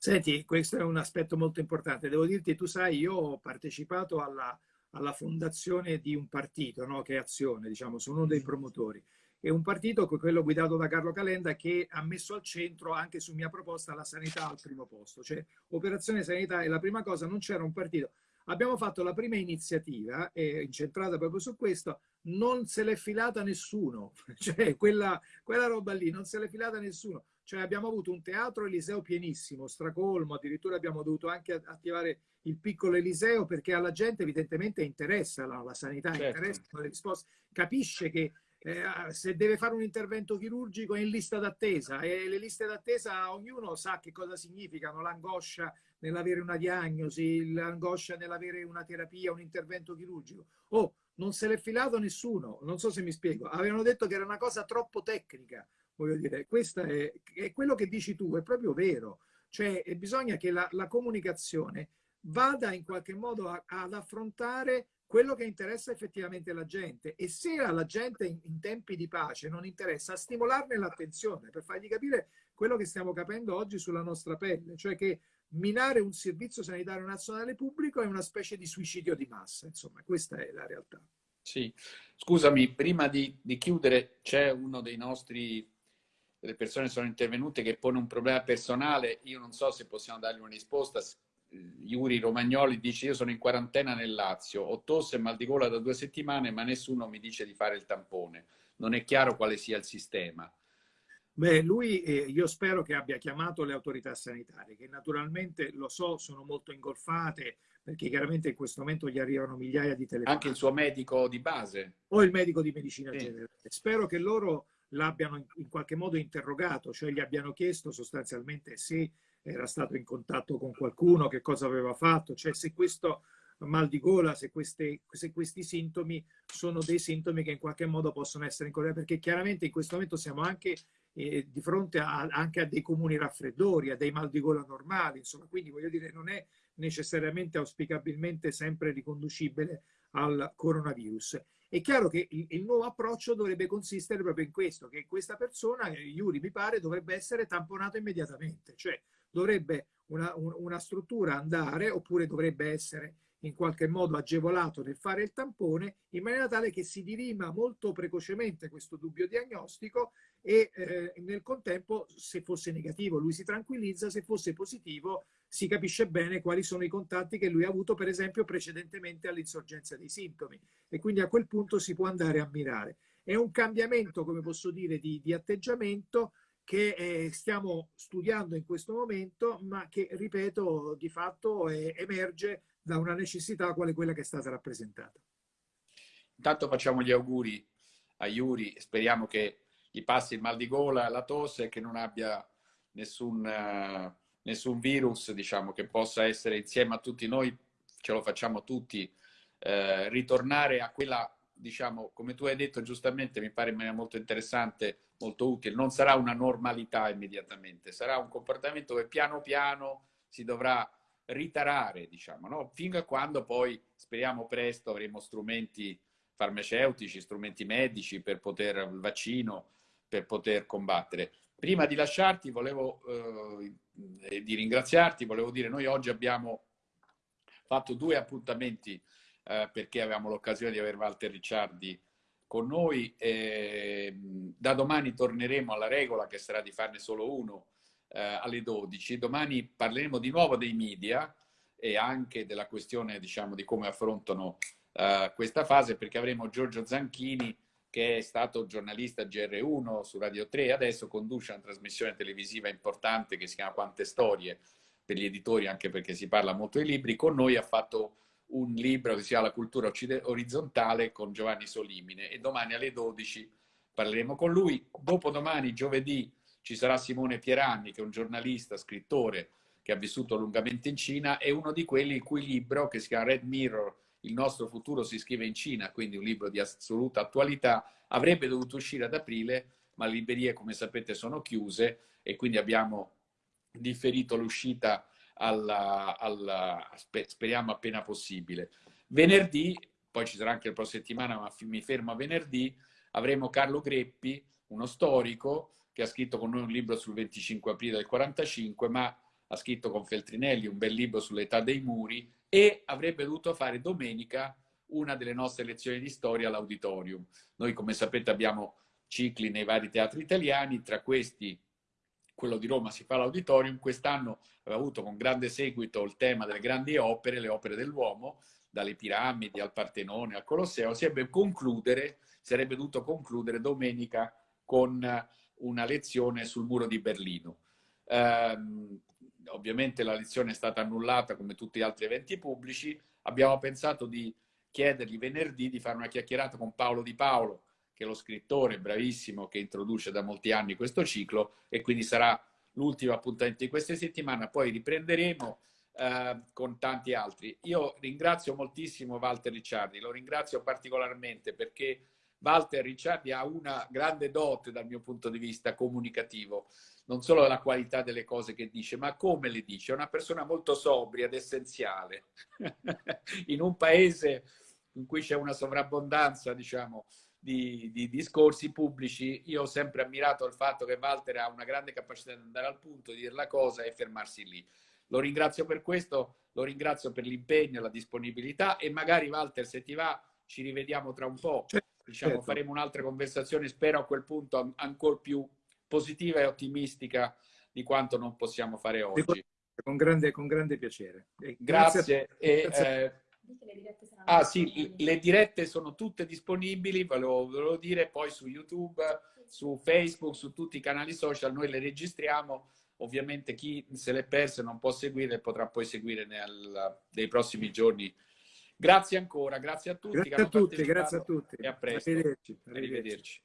Senti, questo è un aspetto molto importante. Devo dirti, tu sai, io ho partecipato alla, alla fondazione di un partito, no? che è Azione, diciamo, sono uno dei promotori è un partito, quello guidato da Carlo Calenda, che ha messo al centro anche su mia proposta la sanità al primo posto. Cioè, operazione sanità è la prima cosa, non c'era un partito. Abbiamo fatto la prima iniziativa, eh, incentrata proprio su questo, non se l'è filata nessuno, [LAUGHS] cioè quella, quella roba lì non se l'è filata nessuno. Cioè abbiamo avuto un teatro Eliseo pienissimo, stracolmo, addirittura abbiamo dovuto anche attivare il piccolo Eliseo perché alla gente evidentemente interessa la, la sanità, certo. interessa le risposte, capisce che eh, se deve fare un intervento chirurgico è in lista d'attesa e le liste d'attesa ognuno sa che cosa significano, l'angoscia nell'avere una diagnosi, l'angoscia nell'avere una terapia, un intervento chirurgico. Oh, non se l'è filato nessuno, non so se mi spiego, avevano detto che era una cosa troppo tecnica, voglio dire, questo è, è quello che dici tu, è proprio vero, cioè bisogna che la, la comunicazione vada in qualche modo a, ad affrontare quello che interessa effettivamente la gente. E se alla gente in, in tempi di pace non interessa, stimolarne l'attenzione per fargli capire quello che stiamo capendo oggi sulla nostra pelle, cioè che minare un servizio sanitario nazionale pubblico è una specie di suicidio di massa, insomma, questa è la realtà. Sì, scusami, prima di, di chiudere c'è uno dei nostri, delle persone sono intervenute che pone un problema personale, io non so se possiamo dargli una risposta, Iuri Romagnoli dice io sono in quarantena nel Lazio, ho tosse e mal di gola da due settimane ma nessuno mi dice di fare il tampone. Non è chiaro quale sia il sistema. Beh, lui eh, io spero che abbia chiamato le autorità sanitarie, che naturalmente lo so, sono molto ingolfate, perché chiaramente in questo momento gli arrivano migliaia di telefonate. Anche il suo medico di base. O il medico di medicina sì. generale. Spero che loro l'abbiano in, qualche modo interrogato, cioè gli abbiano chiesto sostanzialmente se era stato in contatto con qualcuno, che cosa aveva fatto, cioè se questo mal di gola, se, queste, se questi sintomi sono dei sintomi che in qualche modo possono essere incorrelati, perché chiaramente in questo momento siamo anche eh, di fronte a, anche a dei comuni raffreddori, a dei mal di gola normali, insomma, quindi voglio dire non è necessariamente auspicabilmente sempre riconducibile al coronavirus. È chiaro che il, il, nuovo approccio dovrebbe consistere proprio in questo, che questa persona, Iuri mi pare, dovrebbe essere tamponato immediatamente, cioè dovrebbe una, una struttura andare oppure dovrebbe essere in qualche modo agevolato nel fare il tampone in maniera tale che si dirima molto precocemente questo dubbio diagnostico e eh, nel contempo se fosse negativo lui si tranquillizza, se fosse positivo si capisce bene quali sono i contatti che lui ha avuto per esempio precedentemente all'insorgenza dei sintomi e quindi a quel punto si può andare a mirare. È un cambiamento, come posso dire, di, di atteggiamento che eh, stiamo studiando in questo momento, ma che, ripeto, di fatto eh, emerge da una necessità quale quella che è stata rappresentata. Intanto facciamo gli auguri a Yuri, speriamo che gli passi il mal di gola, la tosse, che non abbia nessun, uh, nessun virus, diciamo, che possa essere insieme a tutti noi, ce lo facciamo tutti, uh, ritornare a quella diciamo, come tu hai detto giustamente, mi pare in maniera molto interessante, molto utile, non sarà una normalità immediatamente, sarà un comportamento che piano piano si dovrà ritarare, diciamo, no? fino a quando poi, speriamo presto, avremo strumenti farmaceutici, strumenti medici per poter, il vaccino, per poter combattere. Prima di lasciarti, volevo, eh, di ringraziarti, volevo dire, noi oggi abbiamo fatto due appuntamenti eh, perché avevamo l'occasione di avere Walter Ricciardi con noi. E, da domani torneremo alla regola che sarà di farne solo uno eh, alle 12. Domani parleremo di nuovo dei media e anche della questione diciamo, di come affrontano uh, questa fase perché avremo Giorgio Zanchini che è stato giornalista GR1 su Radio 3 adesso conduce una trasmissione televisiva importante che si chiama Quante Storie per gli editori anche perché si parla molto di libri. Con noi ha fatto un libro che si chiama La cultura orizzontale con Giovanni Solimine e domani alle 12 parleremo con lui. Dopodomani, giovedì, ci sarà Simone Pieranni che è un giornalista, scrittore che ha vissuto lungamente in Cina e uno di quelli il cui libro che si chiama Red Mirror il nostro futuro si scrive in Cina, quindi un libro di assoluta attualità, avrebbe dovuto uscire ad aprile, ma le librerie, come sapete, sono chiuse e quindi abbiamo differito l'uscita alla, alla, speriamo appena possibile. Venerdì, poi ci sarà anche la prossima settimana, ma mi fermo a venerdì, avremo Carlo Greppi, uno storico, che ha scritto con noi un libro sul 25 aprile del 45, ma ha scritto con Feltrinelli un bel libro sull'età dei muri e avrebbe dovuto fare domenica una delle nostre lezioni di storia all'auditorium. Noi, come sapete, abbiamo cicli nei vari teatri italiani, tra questi quello di Roma si fa all'auditorium. Quest'anno aveva avuto con grande seguito il tema delle grandi opere, le opere dell'uomo, dalle piramidi al Partenone al Colosseo. Sarebbe, concludere, sarebbe dovuto concludere domenica con una lezione sul muro di Berlino. Um, ovviamente la lezione è stata annullata come tutti gli altri eventi pubblici, abbiamo pensato di chiedergli venerdì di fare una chiacchierata con Paolo Di Paolo, che è lo scrittore bravissimo che introduce da molti anni questo ciclo e quindi sarà l'ultimo appuntamento di questa settimana, poi riprenderemo eh, con tanti altri. Io ringrazio moltissimo Walter Ricciardi, lo ringrazio particolarmente perché Walter Ricciardi ha una grande dote dal mio punto di vista comunicativo non solo la qualità delle cose che dice, ma come le dice. È una persona molto sobria ed essenziale. [LAUGHS] in un paese in cui c'è una sovrabbondanza, diciamo, di, di, discorsi pubblici, io ho sempre ammirato il fatto che Walter ha una grande capacità di andare al punto, di dire la cosa e fermarsi lì. Lo ringrazio per questo, lo ringrazio per l'impegno, la disponibilità e magari Walter, se ti va, ci rivediamo tra un po'. Certo. Diciamo, certo. faremo un'altra conversazione, spero a quel punto ancora più positiva e ottimistica di quanto non possiamo fare oggi. Con grande, con grande piacere. E grazie. grazie. E, grazie. Eh, ah sì, le dirette sono tutte disponibili, ve lo volevo dire, poi su YouTube, su Facebook, su tutti i canali social, noi le registriamo. Ovviamente chi se le perse non può seguire potrà poi seguire nel, nei prossimi giorni. Grazie ancora, grazie a tutti. Grazie a tutti, grazie a tutti. E a presto. Arrivederci. Arrivederci. Arrivederci.